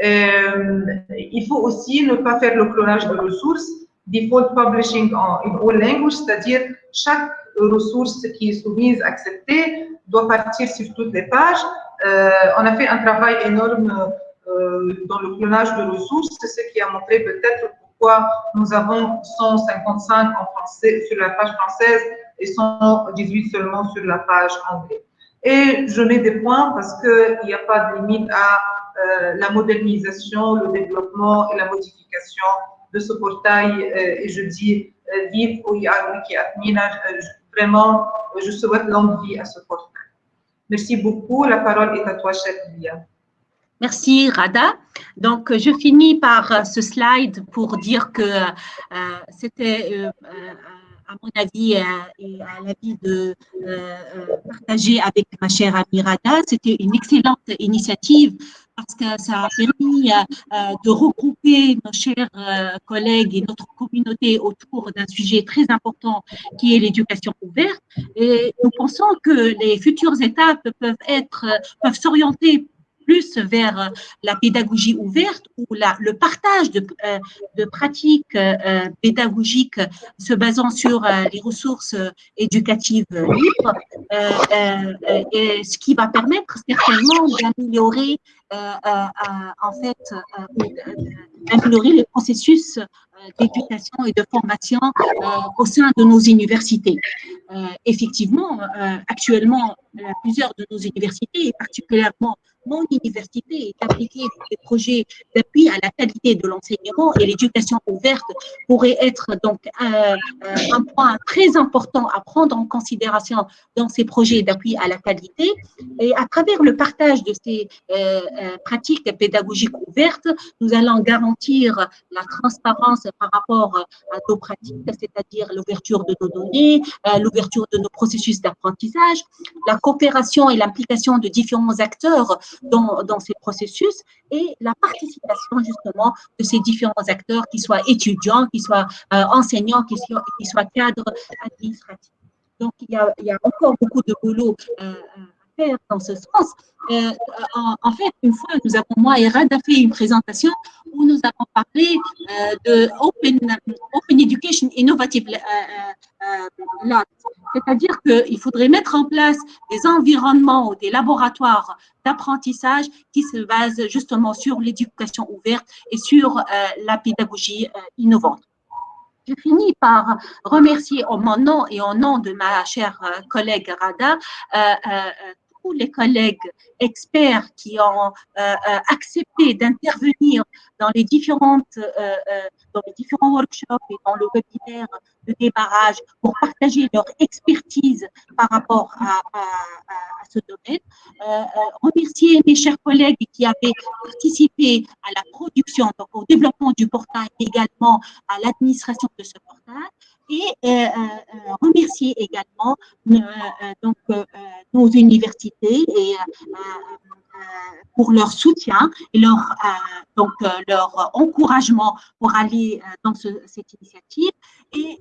Il faut aussi ne pas faire le clonage de ressources, default publishing en in all languages, c'est-à-dire chaque ressource qui est soumise, acceptée, doit partir sur toutes les pages. Euh, on a fait un travail énorme euh, dans le clonage de ressources, c'est ce qui a montré peut-être pourquoi nous avons 155 en français sur la page française et 118 seulement sur la page anglaise. Et je mets des points parce qu'il n'y a pas de limite à euh, la modernisation, le développement et la modification de ce portail. et je dis vive Wiki Admina, vraiment, je souhaite longue vie à ce portail. Merci beaucoup. La parole est à toi, chef Lia. Merci, Rada. Donc, je finis par ce slide pour dire que euh, c'était, euh, à mon avis et à l'avis de euh, partager avec ma chère amie Rada, c'était une excellente initiative parce que ça a permis euh, de regrouper nos chers euh, collègues et notre communauté autour d'un sujet très important qui est l'éducation ouverte. Et nous pensons que les futures étapes peuvent être, peuvent s'orienter plus vers euh, la pédagogie ouverte ou la, le partage de, euh, de pratiques euh, pédagogiques se basant sur les ressources éducatives libres, et ce qui va permettre certainement d'améliorer en fait d'améliorer le processus d'éducation et de formation au sein de nos universités. effectivement, actuellement, plusieurs de nos universités, et particulièrement mon université est impliquée dans des projets d'appui à la qualité de l'enseignement et l'éducation ouverte pourrait être donc un, un, point très important à prendre en considération dans ces projets d'appui à la qualité. Et à travers le partage de ces euh, euh pratiques pédagogiques ouvertes, nous allons garantir la transparence par rapport à nos pratiques, c'est-à-dire l'ouverture de nos données, euh, l'ouverture de nos processus d'apprentissage, la coopération et l'implication de différents acteurs dans, ces processus et la participation justement de ces différents acteurs, qui soient étudiants, qui soient euh, enseignants, qui soient, cadres administratifs. Donc, il y a, encore beaucoup de boulot euh, à dans ce sens. Euh, en, fait, une fois, nous avons, moi et Rada, fait une présentation où nous avons parlé euh, de Open, Open Education Innovative euh, Labs. C'est-à-dire qu'il faudrait mettre en place des environnements ou des laboratoires d'apprentissage qui se basent justement sur l'éducation ouverte et sur la pédagogie innovante. je finis par remercier en mon nom et au nom de ma chère collègue Rada les collègues experts qui ont accepté d'intervenir dans les différentes dans les différents workshops et dans le webinaire de débarrage pour partager leur expertise par rapport à, ce domaine. Euh, euh, remercier mes chers collègues qui avaient participé à la production, donc au développement du portail, également à l'administration de ce portail et euh, remercier également donc, nos universités et pour leur soutien et leur, donc, leur encouragement pour aller dans cette initiative. Et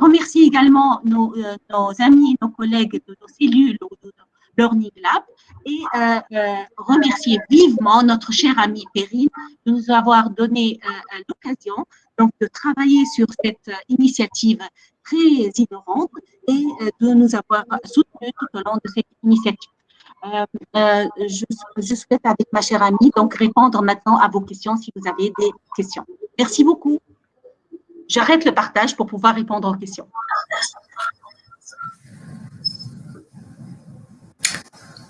remercier également nos, nos, amis, nos collègues de nos cellules ou de Learning Lab et remercier vivement notre cher ami Perrine de nous avoir donné l'occasion donc de travailler sur cette initiative très innovante et de nous avoir soutenus tout au long de cette initiative. Euh, euh, je, je, souhaite avec ma chère amie donc répondre maintenant à vos questions si vous avez des questions. Merci beaucoup. J'arrête le partage pour pouvoir répondre aux questions.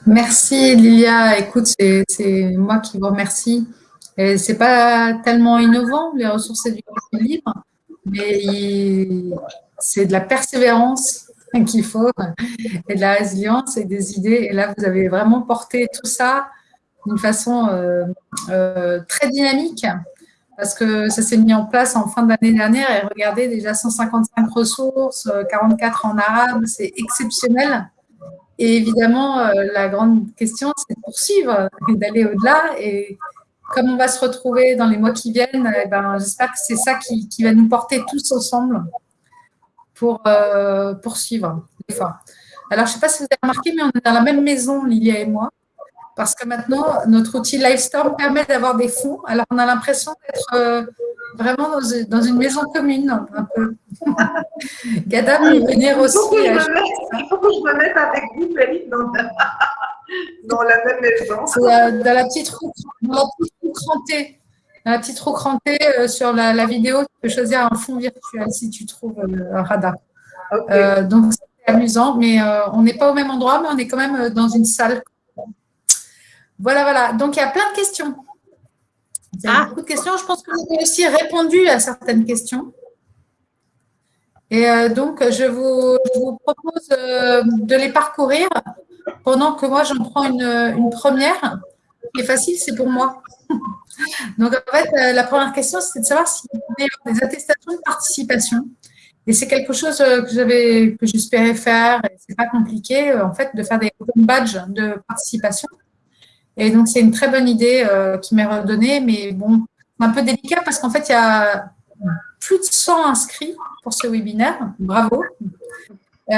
Merci Lilia. Écoute, c'est moi qui vous remercie. Ce n'est pas tellement innovant, les ressources éducatives libres, mais c'est de la persévérance qu'il faut, et de la résilience et des idées. Et là, vous avez vraiment porté tout ça d'une façon euh, euh, très dynamique parce que ça s'est mis en place en fin d'année dernière et regardez déjà 155 ressources, 44 euh, en arabe, c'est exceptionnel. Et évidemment, la grande question, c'est de poursuivre et d'aller au-delà. Et comme on va se retrouver dans les mois qui viennent, eh ben, j'espère que c'est ça qui, va nous porter tous ensemble pour euh, poursuivre fois. Alors, je ne sais pas si vous avez remarqué, mais on est dans la même maison, Lilia et moi, parce que maintenant, notre outil Livestorm permet d'avoir des fonds. Alors, on a l'impression d'être euh, vraiment dans, une maison commune, un peu. *laughs* Gada peut venir aussi. Il faut, que je me mette avec vous, Félix, dans, *laughs* dans, la même maison. Euh, dans la petite roue, dans la petite roue crantée euh, sur la, vidéo, tu peux choisir un fond virtuel si tu trouves euh, un radar. Euh, donc, c'est amusant, mais on n'est pas au même endroit, mais on est quand même dans une salle. Voilà, voilà. Donc, il y a plein de questions. Ah. beaucoup de questions. Je pense que vous avez aussi répondu à certaines questions. Et donc, je vous, propose de les parcourir pendant que moi, j'en prends une, une première. Ce qui est facile, c'est pour moi. *laughs* Donc, en fait, euh, la première question, c'est de savoir s'il y a des attestations de participation. Et c'est quelque chose euh, que j'avais, que j'espérais faire, c'est pas compliqué, euh, en fait, de faire des badges de participation. Et donc, c'est une très bonne idée qui m'est redonnée, mais bon, un peu délicat parce qu'en fait, il y a plus de 100 inscrits pour ce webinaire. Bravo. et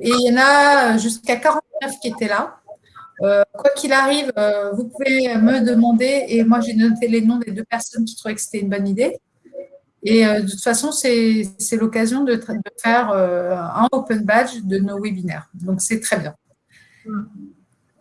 il y en a jusqu'à 49 qui étaient là. Euh, quoi qu'il arrive, euh, vous pouvez me demander, et moi j'ai noté les noms des deux personnes qui trouvaient que c'était une bonne idée. Et euh, de toute façon, c'est l'occasion de, faire un open badge de nos webinaires. Donc, c'est très bien.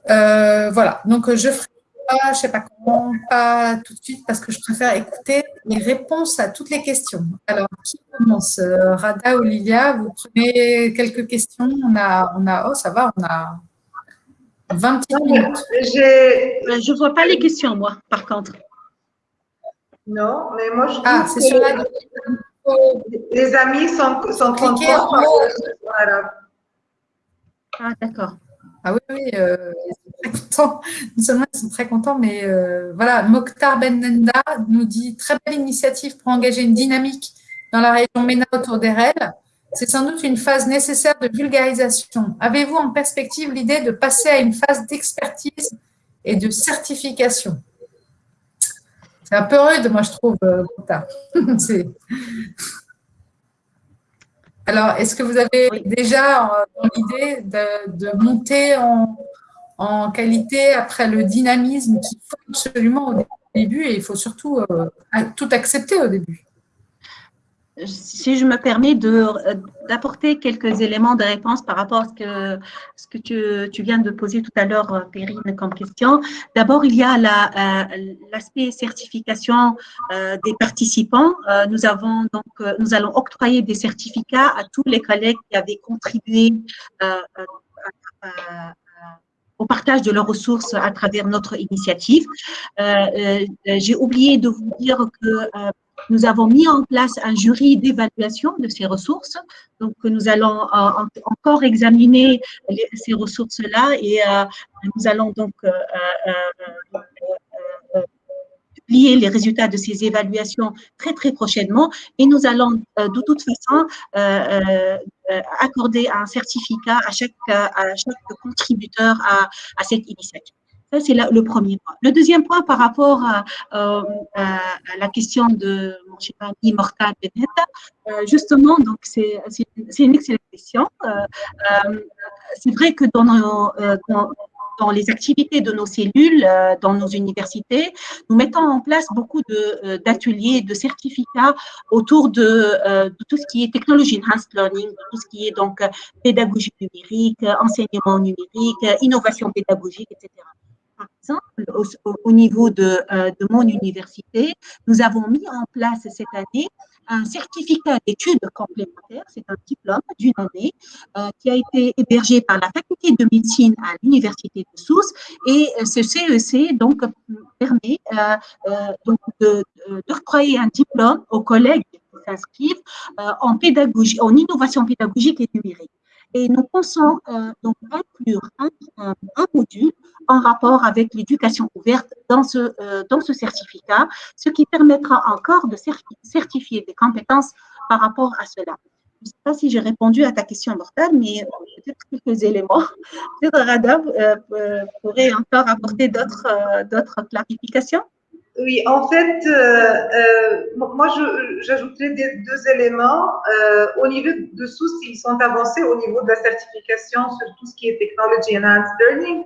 Voilà, donc je ferai pas, je ne sais pas comment, pas tout de suite, parce que je préfère écouter les réponses à toutes les questions. Alors, qui commence Rada ou Lilia, vous prenez quelques questions. On a, on a, oh, ça va, on a 20 minutes. Euh, je ne vois pas les questions, moi, par contre. Non, mais moi, je Ah, c'est sur la... Les amis sont, sont contents. Voilà. Ah, d'accord. Ah oui, oui, euh, ils sont très contents. Non seulement ils sont très contents, mais euh, voilà, Mokhtar Bennenda nous dit très belle initiative pour engager une dynamique dans la région MENA autour d'Erel. C'est sans doute une phase nécessaire de vulgarisation. Avez-vous en perspective l'idée de passer à une phase d'expertise et de certification? C'est un peu rude, moi, je trouve, euh, *laughs* Alors, est-ce que vous avez déjà euh, l'idée de, monter en, qualité après le dynamisme qu'il faut absolument au début et il faut surtout euh, tout accepter au début? Si je me permets d'apporter quelques éléments de réponse par rapport à ce que, ce que tu, tu viens de poser tout à l'heure, Perrine, comme question. D'abord, il y a l'aspect certification des participants. nous avons donc, nous allons octroyer des certificats à tous les collègues qui avaient contribué au partage de leurs ressources à travers notre initiative. Euh, euh, j'ai oublié de vous dire que euh, nous avons mis en place un jury d'évaluation de ces ressources. Donc, nous allons encore examiner ces ressources-là et nous allons donc publier les résultats de ces évaluations très, très prochainement et nous allons euh, de toute façon euh, euh, accorder un certificat à chaque, à chaque contributeur à cette initiative. Ça, c'est le premier point. Le deuxième point par rapport à, la question de mon cher ami Mortal justement, donc c'est une excellente question. c'est vrai que dans les activités de nos cellules, euh, dans nos universités, nous mettons en place beaucoup euh, d'ateliers, de, certificats autour de, euh, tout ce qui est technologie enhanced learning, tout ce qui est donc pédagogie numérique, enseignement numérique, innovation pédagogique, etc. Par exemple, au, niveau de, de, mon université, nous avons mis en place cette année un certificat d'études complémentaires, c'est un diplôme d'une année euh, qui a été hébergé par la faculté de médecine à l'université de Sousse et euh, ce CEC donc permet euh, euh donc de, d'octroyer un diplôme aux collègues qui s'inscrivent en en innovation pédagogique et numérique. Et nous pensons euh, donc inclure un, module en rapport avec l'éducation ouverte dans ce, euh, dans ce certificat, ce qui permettra encore de certifier des compétences par rapport à cela. Je ne sais pas si j'ai répondu à ta question, Mortale, mais euh, peut-être quelques éléments. *laughs* Peut-être euh, pourrait encore apporter d'autres clarifications. Oui, en fait, euh, euh, moi, j'ajouterais deux éléments. Euh, au niveau de sous, ils sont avancés au niveau de la certification sur tout ce qui est Technology Enhanced Learning.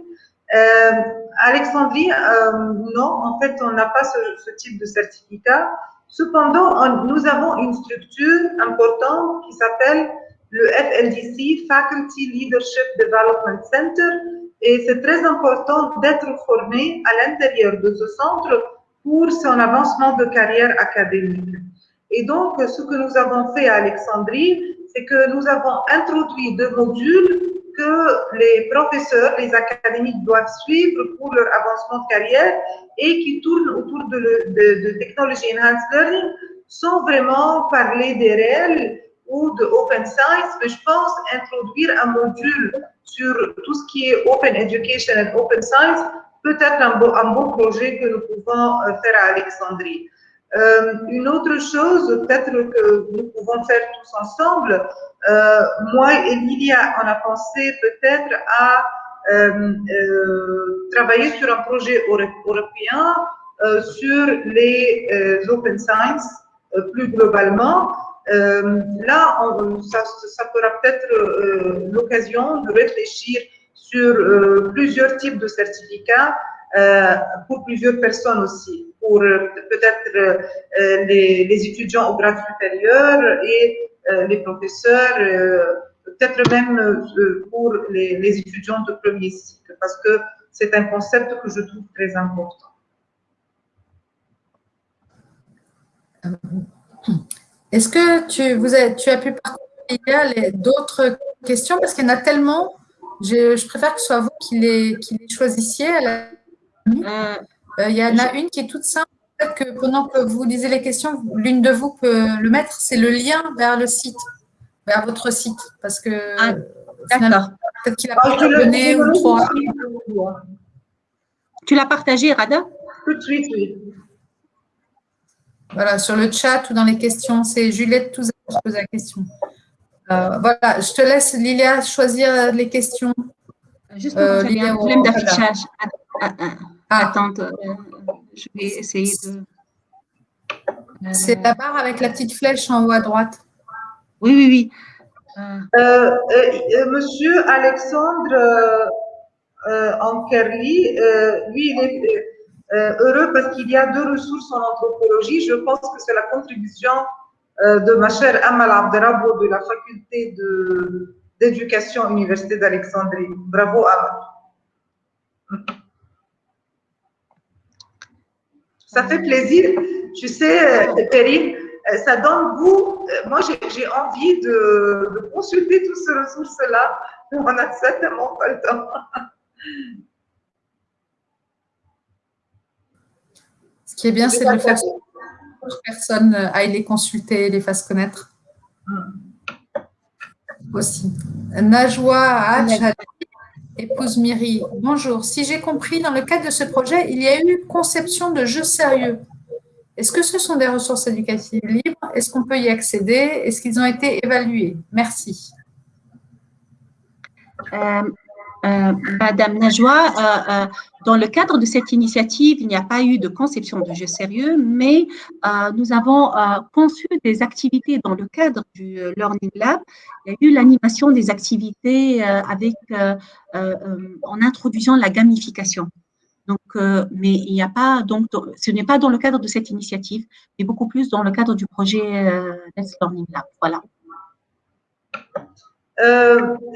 Alexandrie, non, en fait, on n'a pas ce, type de certificat. Cependant, nous avons une structure importante qui s'appelle le FLDC, Faculty Leadership Development Center, et c'est très important d'être formé à l'intérieur de ce centre pour son avancement de carrière académique. Et donc, ce que nous avons fait à Alexandrie, c'est que nous avons introduit deux modules que les professeurs, les académiques doivent suivre pour leur avancement de carrière et qui tournent autour de, de, de technologie enhanced learning sans vraiment parler des réels ou de open science, mais je pense introduire un module sur tout ce qui est open education and open science peut-être un, beau, projet que nous pouvons euh, faire à Alexandrie. Euh, une autre chose, peut-être que nous pouvons faire tous ensemble, euh, moi et Lilia, on a pensé peut-être à travailler sur un projet européen sur les open science plus globalement. là, ça, ça fera peut-être l'occasion de réfléchir sur euh, plusieurs types de certificats euh, pour plusieurs personnes aussi, pour euh, peut-être les, les, étudiants au grade supérieur et les professeurs, peut-être même pour les, les, étudiants de premier cycle, parce que c'est un concept que je trouve très important. Est-ce que tu, vous as, tu as pu parcourir d'autres questions? Parce qu'il y en a tellement je, préfère que ce soit vous qui les, qui les choisissiez. Euh. Euh, il y en a une qui est toute simple. Que pendant que vous lisez les questions, l'une de vous peut le mettre. C'est le lien vers le site, vers votre site. Parce que ah, peut-être qu'il a pas donné ou trop. Tu l'as partagé, Rada? Tout de suite, oui. Voilà, sur le chat ou dans les questions, c'est Juliette Touzet qui pose la question. Euh, voilà, je te laisse, Lilia, choisir les questions. Juste pour euh, un problème d'affichage. Ah. Attends, euh, je vais essayer de… C'est la barre avec la petite flèche en haut à droite. Oui, oui, oui. monsieur Alexandre Ankerli, lui, il est heureux parce qu'il y a deux ressources en anthropologie. Je pense que c'est la contribution de ma chère Amal Abderabo de la faculté d'éducation Université d'Alexandrie. Bravo Amal. Ça fait plaisir. Tu sais, Perrine, ça donne goût. Moi, j'ai envie de, consulter toutes ces ressources-là. On a certainement pas le temps. Ce qui est bien, c'est de le faire personnes aillent les consulter, les fassent connaître. Aussi. Najwa épouse Miri. Bonjour. Si j'ai compris, dans le cadre de ce projet, il y a eu conception de jeux sérieux. Est-ce que ce sont des ressources éducatives libres? Est-ce qu'on peut y accéder? Est-ce qu'ils ont été évalués? Merci. Euh, euh, Madame Najwa, euh, dans le cadre de cette initiative, il n'y a pas eu de conception de jeu sérieux, mais nous avons conçu des activités dans le cadre du Learning Lab. Il y a eu l'animation des activités avec, en introduisant la gamification. Donc, mais il n'y a pas, donc, ce n'est pas dans le cadre de cette initiative, mais beaucoup plus dans le cadre du projet Let's Learning Lab. Voilà.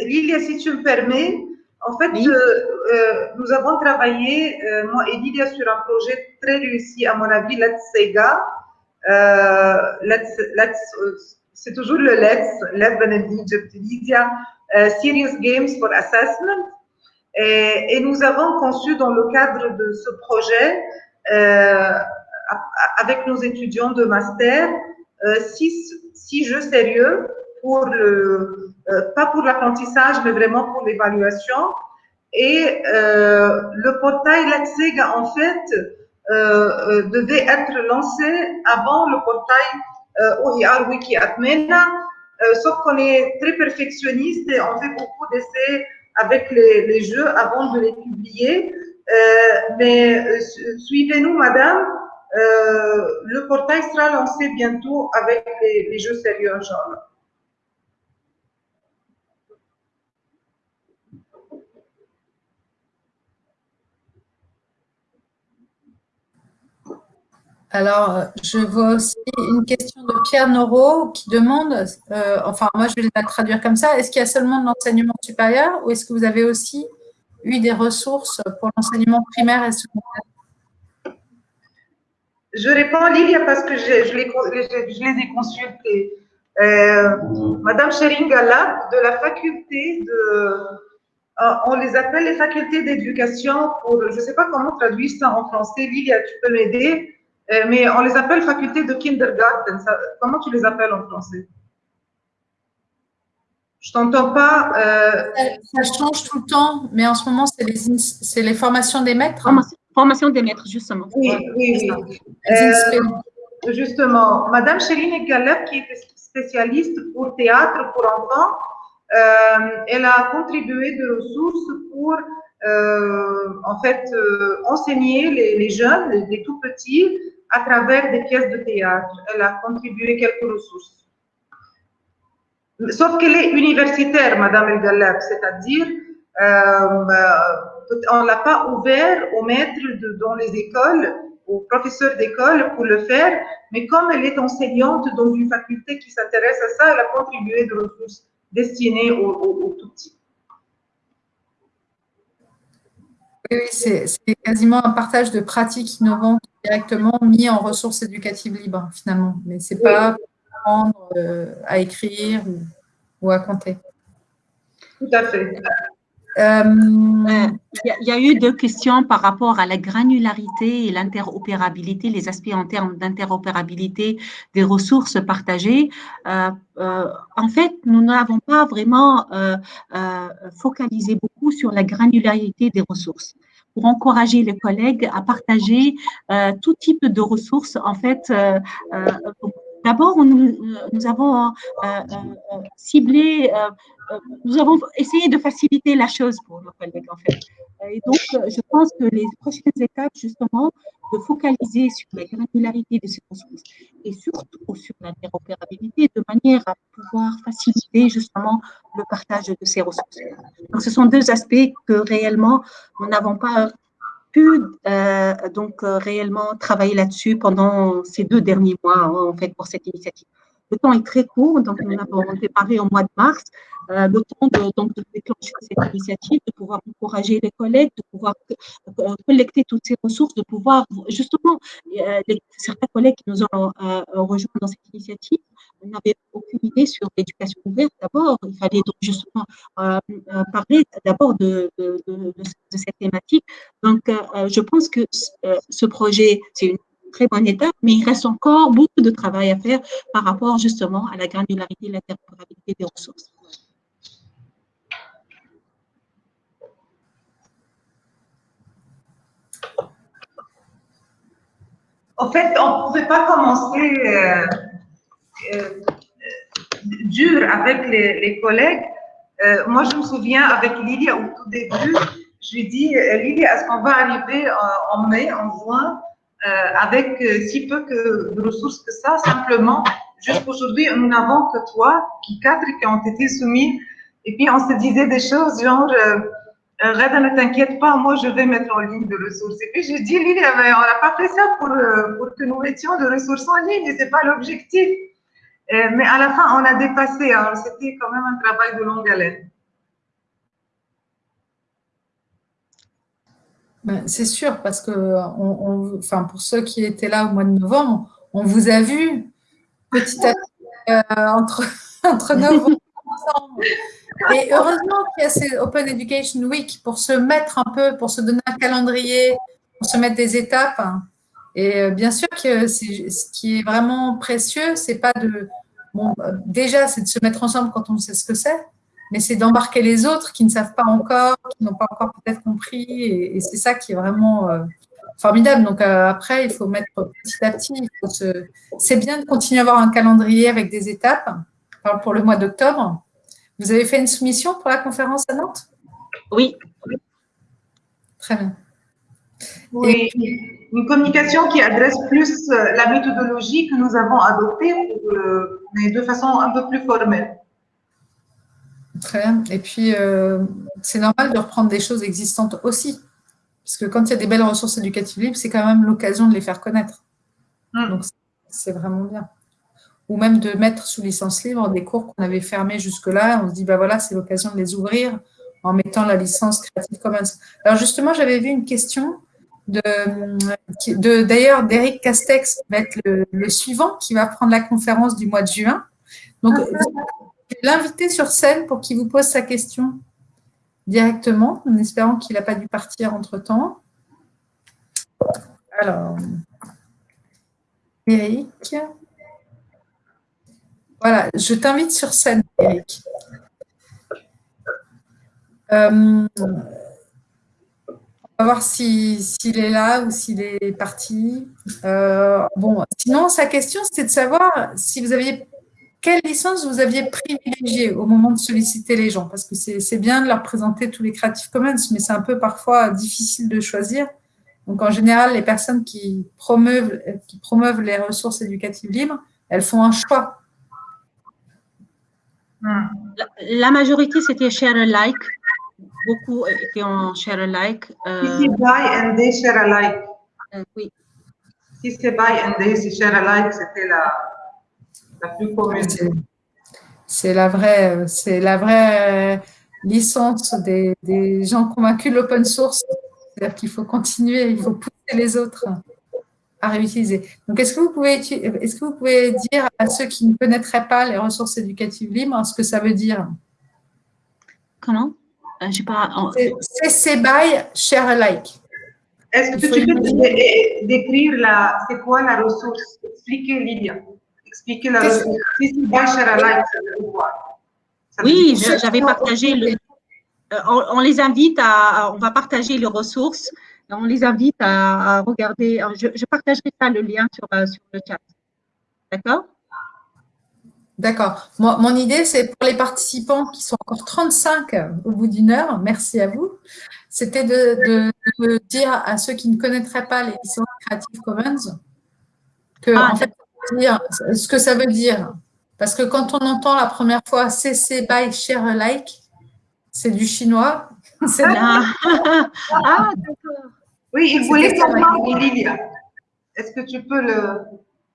Lilia, si tu me permets, en fait, euh, euh, nous avons travaillé, euh, moi et Lydia, sur un projet très réussi, à mon avis, Let's Sega. let's, let's, c'est toujours le Let's, Let's Lydia, Serious Games for Assessment. Et, et, nous avons conçu dans le cadre de ce projet, avec nos étudiants de master, six, six jeux sérieux euh, pas pour l'apprentissage, mais vraiment pour l'évaluation. Et euh, le portail Latsega, en fait, euh, devait être lancé avant le portail OER Wiki Atmena, sauf qu'on est très perfectionniste et on fait beaucoup d'essais avec les, jeux avant de les publier. mais suivez-nous, madame, le portail sera lancé bientôt avec les, les jeux sérieux, genre. Alors, je vois aussi une question de Pierre Noro qui demande, euh, enfin moi je vais la traduire comme ça, est-ce qu'il y a seulement de l'enseignement supérieur ou est-ce que vous avez aussi eu des ressources pour l'enseignement primaire et secondaire? Je réponds Lilia parce que je, je, les, ai consultés. Euh, Madame Sheringala de la faculté de... Euh, on les appelle les facultés d'éducation pour, je ne sais pas comment traduire ça en français. Lilia, tu peux m'aider? Mais on les appelle facultés de kindergarten. comment tu les appelles en français? Je t'entends pas. Euh, ça, change tout le temps, mais en ce moment, c'est les, les formations des maîtres. Formation, des maîtres, justement. Oui, oui, oui. Euh, justement, Madame Chéline Galep, qui est spécialiste pour théâtre pour enfants, elle a contribué de ressources pour en fait enseigner les, les jeunes, les, tout petits, à travers des pièces de théâtre. Elle a contribué quelques ressources. Sauf qu'elle est universitaire, Madame El Galab, c'est-à-dire euh, on ne l'a pas ouvert aux maîtres dans les écoles, aux professeurs d'école pour le faire, mais comme elle est enseignante dans une faculté qui s'intéresse à ça, elle a contribué de ressources destinées aux, aux tout petits. Oui, c'est quasiment un partage de pratiques innovantes directement mis en ressources éducatives libres, finalement. Mais ce n'est pas pour apprendre euh, à écrire ou, à compter. Tout à fait. Euh, il y, a eu deux questions par rapport à la granularité et l'interopérabilité, les aspects en termes d'interopérabilité des ressources partagées. Euh, en fait, nous n'avons pas vraiment focalisé beaucoup sur la granularité des ressources pour encourager les collègues à partager euh, tout type de ressources. En fait, euh, euh, d'abord, nous, nous, avons ciblé, nous avons essayé de faciliter la chose pour nos collègues, en fait. Et donc, je pense que les prochaines étapes, justement, de focaliser sur la granularité de ces ressources et surtout sur l'interopérabilité de manière à pouvoir faciliter justement le partage de ces ressources. Donc, ce sont deux aspects que réellement nous n'avons pas euh, donc euh, réellement travailler là-dessus pendant ces deux derniers mois hein, en fait pour cette initiative. Le temps est très court, donc nous avons démarré au mois de mars. Euh, le temps de, déclencher cette initiative, de pouvoir encourager les collègues, de pouvoir euh, collecter toutes ces ressources, de pouvoir justement, certains collègues qui nous ont euh, rejoints dans cette initiative n'avaient aucune idée sur l'éducation ouverte d'abord. Il fallait donc justement parler d'abord de, de, cette thématique. Donc, je pense que ce projet, c'est une très bonne étape, mais il reste encore beaucoup de travail à faire par rapport justement à la granularité et l'interopérabilité des ressources. En fait, on ne pouvait pas commencer euh, euh, dur avec les, collègues. Euh, moi, je me souviens avec Lily au tout début, je lui ai dit, est-ce qu'on va arriver en, mai, en juin, avec si peu que, de ressources que ça, simplement, jusqu'aujourd'hui, nous n'avons que trois, qui, quatre qui ont été soumis, et puis on se disait des choses genre, euh, Reda, ne t'inquiète pas, moi je vais mettre en ligne de ressources. Et puis j'ai dit, Lily, on n'a pas fait ça pour, euh, pour, que nous mettions de ressources en ligne, et ce n'est pas l'objectif. Euh, mais à la fin, on a dépassé. Alors c'était quand même un travail de longue haleine. Ben, c'est sûr, parce que enfin, pour ceux qui étaient là au mois de novembre, on vous a vu petit à petit entre, *laughs* entre novembre et heureusement qu'il y a ces Open Education Week pour se mettre un peu, pour se donner un calendrier, pour se mettre des étapes. Et euh, bien sûr que ce qui est vraiment précieux, c'est pas de, bon, déjà, c'est de se mettre ensemble quand on sait ce que c'est, mais c'est d'embarquer les autres qui ne savent pas encore, qui n'ont pas encore peut-être compris, et, c'est ça qui est vraiment euh, formidable. Donc euh, après, il faut mettre petit à petit. C'est bien de continuer à avoir un calendrier avec des étapes. pour le mois d'octobre, vous avez fait une soumission pour la conférence à Nantes? Oui. Très bien. Oui, une communication qui adresse plus euh, la méthodologie que nous avons adoptée, mais de façon un peu plus formelle. Très bien. Et puis, euh, c'est normal de reprendre des choses existantes aussi. Parce que quand il y a des belles ressources éducatives libres, c'est quand même l'occasion de les faire connaître. Hmm. Donc, c'est vraiment bien ou même de mettre sous licence libre des cours qu'on avait fermés jusque-là. On se dit, bah voilà, c'est l'occasion de les ouvrir en mettant la licence Creative Commons. Alors justement, j'avais vu une question de, de d'ailleurs d'Eric Castex, qui va être le, suivant, qui va prendre la conférence du mois de juin. Donc, vais l'inviter sur scène pour qu'il vous pose sa question directement, en espérant qu'il n'a pas dû partir entre-temps. Alors, Eric. Voilà, je t'invite sur scène, Eric. Euh, on va voir s'il est là ou s'il est parti. Euh, bon, sinon, sa question, c'était de savoir si vous aviez quelle licence vous aviez privilégiée au moment de solliciter les gens, parce que c'est bien de leur présenter tous les Creative Commons, mais c'est un peu parfois difficile de choisir. Donc, en général, les personnes qui promeuvent, qui promeuvent les ressources éducatives libres, elles font un choix la, majorité, c'était share alike. Beaucoup étaient en share alike. Euh, si c'est buy and they share alike. Euh, oui. Si c'est buy and they share alike, c'était la, la plus commune. C'est la vraie, c'est la vraie licence des, des gens convaincus de l'open source. C'est-à-dire qu'il faut continuer, il faut pousser les autres à réutiliser. Donc, est-ce que, vous pouvez, est-ce que vous pouvez dire à ceux qui ne connaîtraient pas les ressources éducatives libres ce que ça veut dire? Comment? Euh, pas... CC by Share Alike. Est-ce que tu peux décrire la, c'est quoi la ressource? Expliquez, Lydia. La Oui, j'avais partagé le... Euh, on, les invite à, on va partager les ressources on les invite à, regarder. Je, partagerai ça, le lien sur, euh, sur le chat. D'accord? D'accord. Mon, idée, c'est pour les participants qui sont encore 35 au bout d'une heure, merci à vous, c'était de, dire à ceux qui ne connaîtraient pas les licences Creative Commons que, ah, en fait, ce que ça veut dire. Parce que quand on entend la première fois CC by Share Alike, c'est du chinois. *laughs* C'est ah, ah d'accord. Oui, il voulait savoir, Lilia. Est-ce que tu peux le...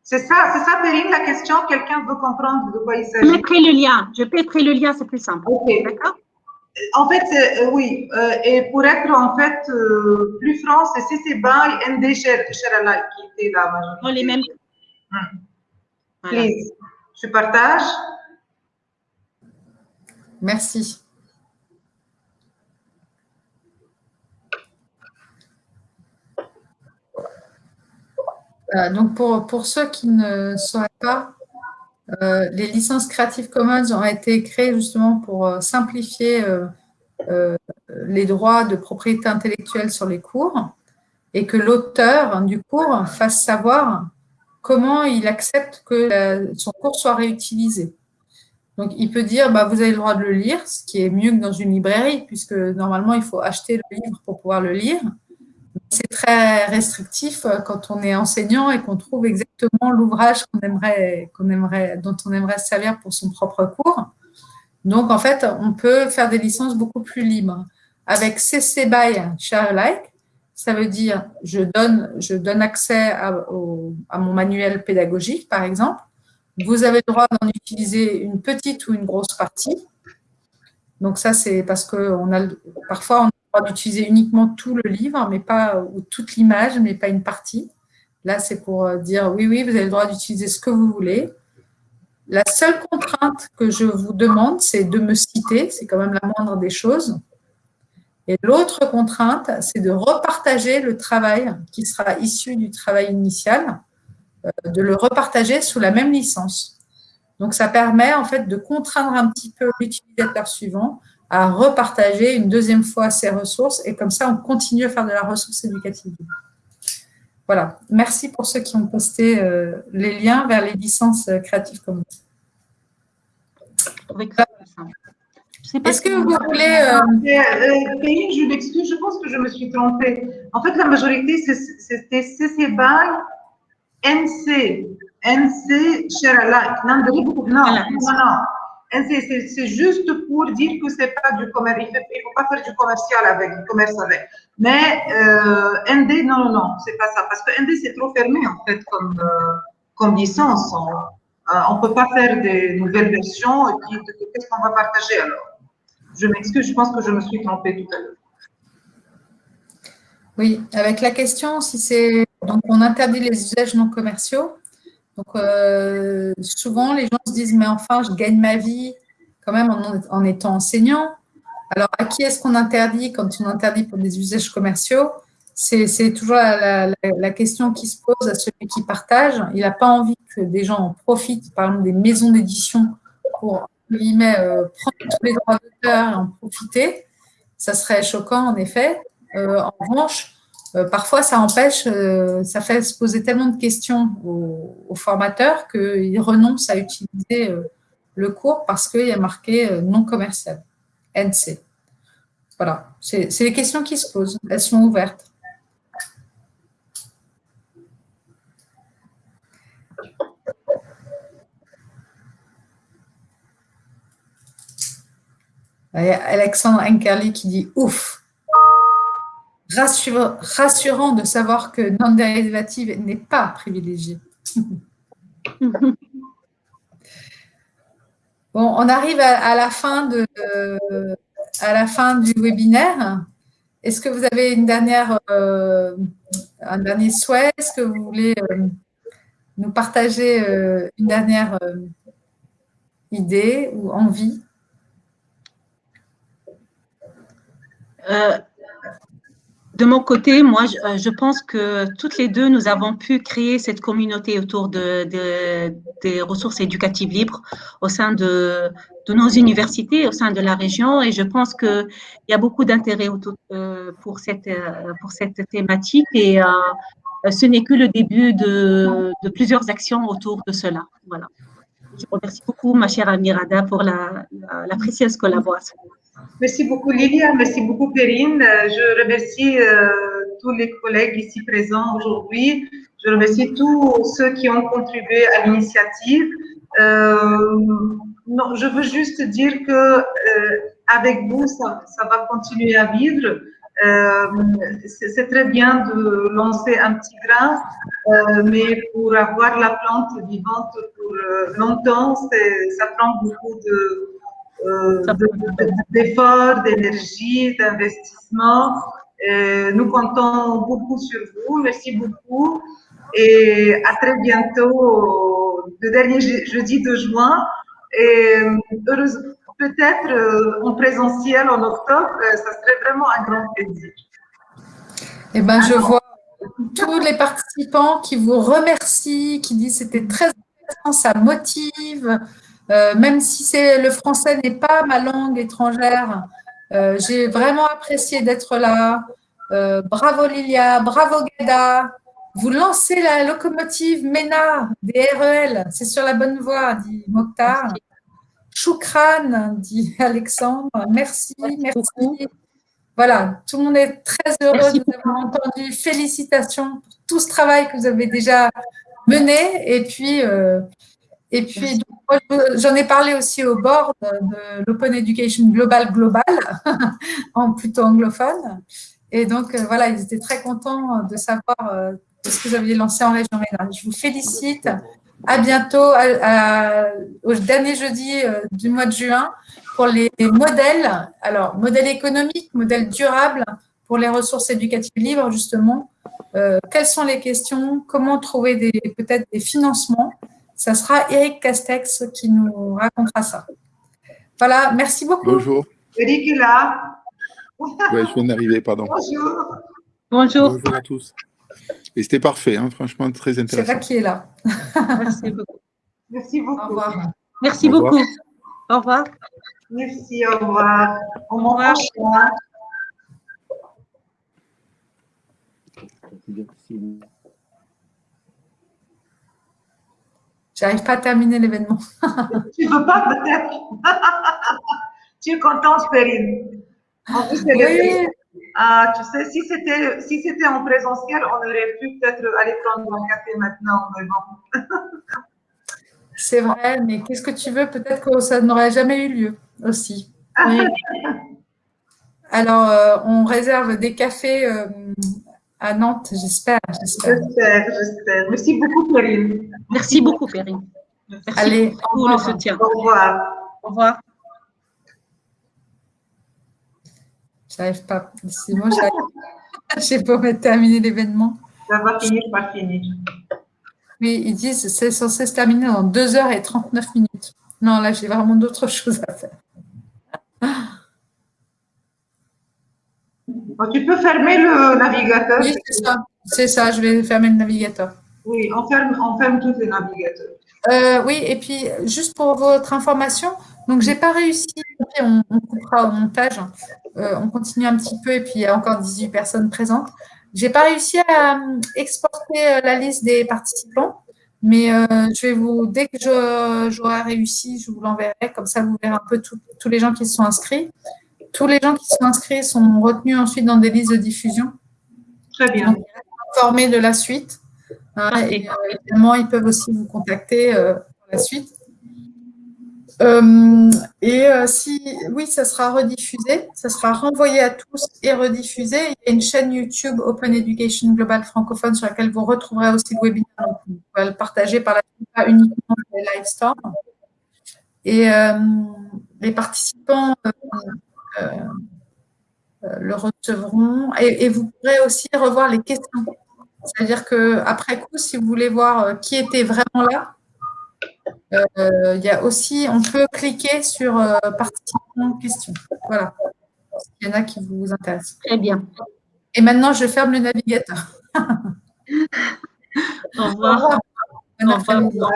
C'est ça, c'est ça, Perrine, la question. Quelqu'un veut comprendre de quoi il s'agit? Je mettrai le lien. Je mettrai le lien, c'est plus simple. OK. D'accord? En fait, euh, oui. Euh, et pour être en fait euh, plus franc, c'est CC BY, ND Sheralai qui était la majorité. Dans les mêmes. Hmm. Voilà. Please. Je partage. Merci. Euh, donc, pour, pour ceux qui ne sauraient pas, euh, les licences Creative Commons ont été créées justement pour euh, simplifier les droits de propriété intellectuelle sur les cours et que l'auteur du cours fasse savoir comment il accepte que la- son cours soit réutilisé. Donc, il peut dire, bah, vous avez le droit de le lire, ce qui est mieux que dans une librairie, puisque normalement, il faut acheter le livre pour pouvoir le lire. C'est très restrictif euh, quand on est enseignant et qu'on trouve exactement l'ouvrage qu'on aimerait, qu'on aimerait, dont on aimerait se servir pour son propre cours. Donc, en fait, on peut faire des licences beaucoup plus libres. Avec CC BY Share ça veut dire je donne, accès à, mon manuel pédagogique, par exemple. Vous avez le droit d'en utiliser une petite ou une grosse partie. Donc ça, c'est parce que parfois, on a le droit d'utiliser uniquement tout le livre, mais pas ou toute l'image, mais pas une partie. Là, c'est pour euh, dire oui, oui, vous avez le droit d'utiliser ce que vous voulez. La seule contrainte que je vous demande, c'est de me citer, c'est quand même la moindre des choses. Et l'autre contrainte, c'est de repartager le travail qui sera issu du travail initial, euh, de le repartager sous la même licence. Donc, ça permet en fait de contraindre un petit peu l'utilisateur suivant à repartager une deuxième fois ses ressources et comme ça, on continue à faire de la ressource éducative. Voilà. Merci pour ceux qui ont posté euh, les liens vers les licences euh, Creative Commons. Est-ce que vous voulez… euh, Euh, je m'excuse, je pense que je me suis trompée. En fait, la majorité, c'était CC BY, NC, NC Sheralike. Non, non, non, non. NC, c'est- c'est juste pour dire que c'est pas du commerce. Il ne faut pas faire du commercial avec, du commerce avec. Mais euh, ND, non, non, non, c'est pas ça. Parce que ND, c'est trop fermé, en fait, comme, euh, comme licence. On ne peut pas faire des nouvelles versions. Et puis, qu'est-ce qu'on va partager alors? Je m'excuse, je pense que je me suis trompée tout à l'heure. Oui, avec la question, si c'est donc on interdit les usages non commerciaux. Donc euh, souvent les gens se disent mais enfin je gagne ma vie quand même en, en étant enseignant. Alors à qui est-ce qu'on interdit quand on interdit pour des usages commerciaux? C'est toujours la, la- question qui se pose à celui qui partage. Il n'a pas envie que des gens en profitent, par exemple des maisons d'édition pour guillemets, euh, prendre tous les droits d'auteur et en profiter. Ça serait choquant en effet. Euh, en revanche, euh, parfois, ça empêche, ça fait se poser tellement de questions aux, aux formateurs qu'ils renoncent à utiliser le cours parce qu'il y a marqué non commercial, NC. Voilà, c'est les questions qui se posent, elles sont ouvertes. Alexandre Enkerli qui dit ouf, rassurant de savoir que non dérivative n'est pas privilégiée. *laughs* Bon, on arrive à, à la fin de, à la fin du webinaire. Est-ce que vous avez une dernière, euh, un dernier souhait? Est-ce que vous voulez euh, nous partager euh, une dernière idée ou envie? Euh, de mon côté, moi, je, euh, je pense que toutes les deux, nous avons pu créer cette communauté autour de, de- des ressources éducatives libres au sein de, nos universités, au sein de la région. Et je pense qu'il y a beaucoup d'intérêt euh, pour, cette, pour cette thématique. Et ce n'est que le début de, plusieurs actions autour de cela. Voilà. Je remercie beaucoup ma chère Amirada pour la, la précieuse collaboration. Merci beaucoup Lilia, merci beaucoup Perrine. Euh, Je remercie euh, tous les collègues ici présents aujourd'hui. Je remercie tous ceux qui ont contribué à l'initiative. Euh, je veux juste dire que avec vous, ça, ça va continuer à vivre. c'est très bien de lancer un petit grain, mais pour avoir la plante vivante pour longtemps, ça prend beaucoup d'efforts, d'énergie, d'investissement. nous comptons beaucoup sur vous. Merci beaucoup. Et à très bientôt, le dernier jeudi de juin. Et peut-être euh, en présentiel en octobre, euh, ça serait vraiment un grand plaisir. Eh ben, je vois tous les participants qui vous remercient, qui disent c'était très intéressant, ça motive. Euh, même si c'est le français n'est pas ma langue étrangère, j'ai vraiment apprécié d'être là. bravo Lilia, bravo Gada, vous lancez la locomotive MENA des REL, c'est sur la bonne voie, dit Mokhtar. Choukran, dit Alexandre. Merci, merci. Voilà, tout le monde est très heureux de vous avoir entendu. Félicitations pour tout ce travail que vous avez déjà mené. Et puis, euh, et puis j'en ai parlé aussi au bord de l'Open Education Global Global, *laughs* en plutôt anglophone. Et donc, euh, voilà, ils étaient très contents de savoir euh, ce que vous aviez lancé en région rhénane. Je vous félicite. À bientôt, au dernier jeudi euh, du mois de juin, pour les modèles, alors modèle économique, modèle durable pour les ressources éducatives libres, justement. Euh, quelles sont les questions? Comment trouver peut-être des financements? Ça sera Eric Castex qui nous racontera ça. Voilà, merci beaucoup. Bonjour. Eric est là. Oui, je viens d'arriver, pardon. Bonjour. Bonjour. Bonjour à tous. Et c'était parfait, hein, franchement, très intéressant. C'est vrai qui est là. Merci beaucoup. Merci beaucoup. Au revoir. Merci beaucoup. Au revoir. Merci, au revoir. Au revoir. J'arrive pas à terminer l'événement. *laughs* tu veux pas peut-être? *laughs* Tu es contente, Perrine En plus, oui. Ah, tu sais, si c'était si c'était en présentiel, on aurait pu peut-être aller prendre un café maintenant, mais bon. C'est vrai, mais qu'est-ce que tu veux? Peut-être que ça n'aurait jamais eu lieu aussi. *laughs* Alors, euh, on réserve des cafés euh, à Nantes, j'espère. J'espère, j'espère. Merci beaucoup, Perrine. Merci beaucoup, Perrine. Merci Allez, pour le soutien. Au revoir. Au revoir. J'arrive pas. Sinon, *laughs* j'ai pas terminer l'événement. Ça va finir par finir. Oui, ils disent c'est censé se terminer dans 2 heures et 39 minutes. Non, là, j'ai vraiment d'autres *laughs* choses à faire. Tu peux fermer le navigateur. Oui, c'est ça. C'est ça, je vais fermer le navigateur. Oui, on ferme, on ferme tous les navigateurs. Euh, oui, et puis, juste pour votre information, donc, j'ai pas réussi, on, on, coupera au montage, euh, on continue un petit peu et puis il y a encore 18 personnes présentes. J'ai pas réussi à euh, exporter la liste des participants, mais je vais vous, dès que j'aurai réussi, je vous l'enverrai, comme ça vous verrez un peu tous les gens qui se sont inscrits. Tous les gens qui sont inscrits sont retenus ensuite dans des listes de diffusion. Très bien. Donc, informés de la suite. Hein, et évidemment, ils peuvent aussi vous contacter pour la suite. Euh, et euh, si, oui, ça sera rediffusé, ça sera renvoyé à tous et rediffusé. Il y a une chaîne YouTube Open Education Global francophone sur laquelle vous retrouverez aussi le webinaire. Donc, vous pouvez le partager par la suite, pas uniquement les live storm. Et euh, les participants le recevront. Et, et, vous pourrez aussi revoir les questions. C'est-à-dire qu'après coup, si vous voulez voir qui était vraiment là, euh, il y a aussi, on peut cliquer sur euh, participants questions. Voilà. Il y en a qui vous intéressent. Très bien. Et maintenant, je ferme le navigateur. *laughs* Au revoir. Au revoir.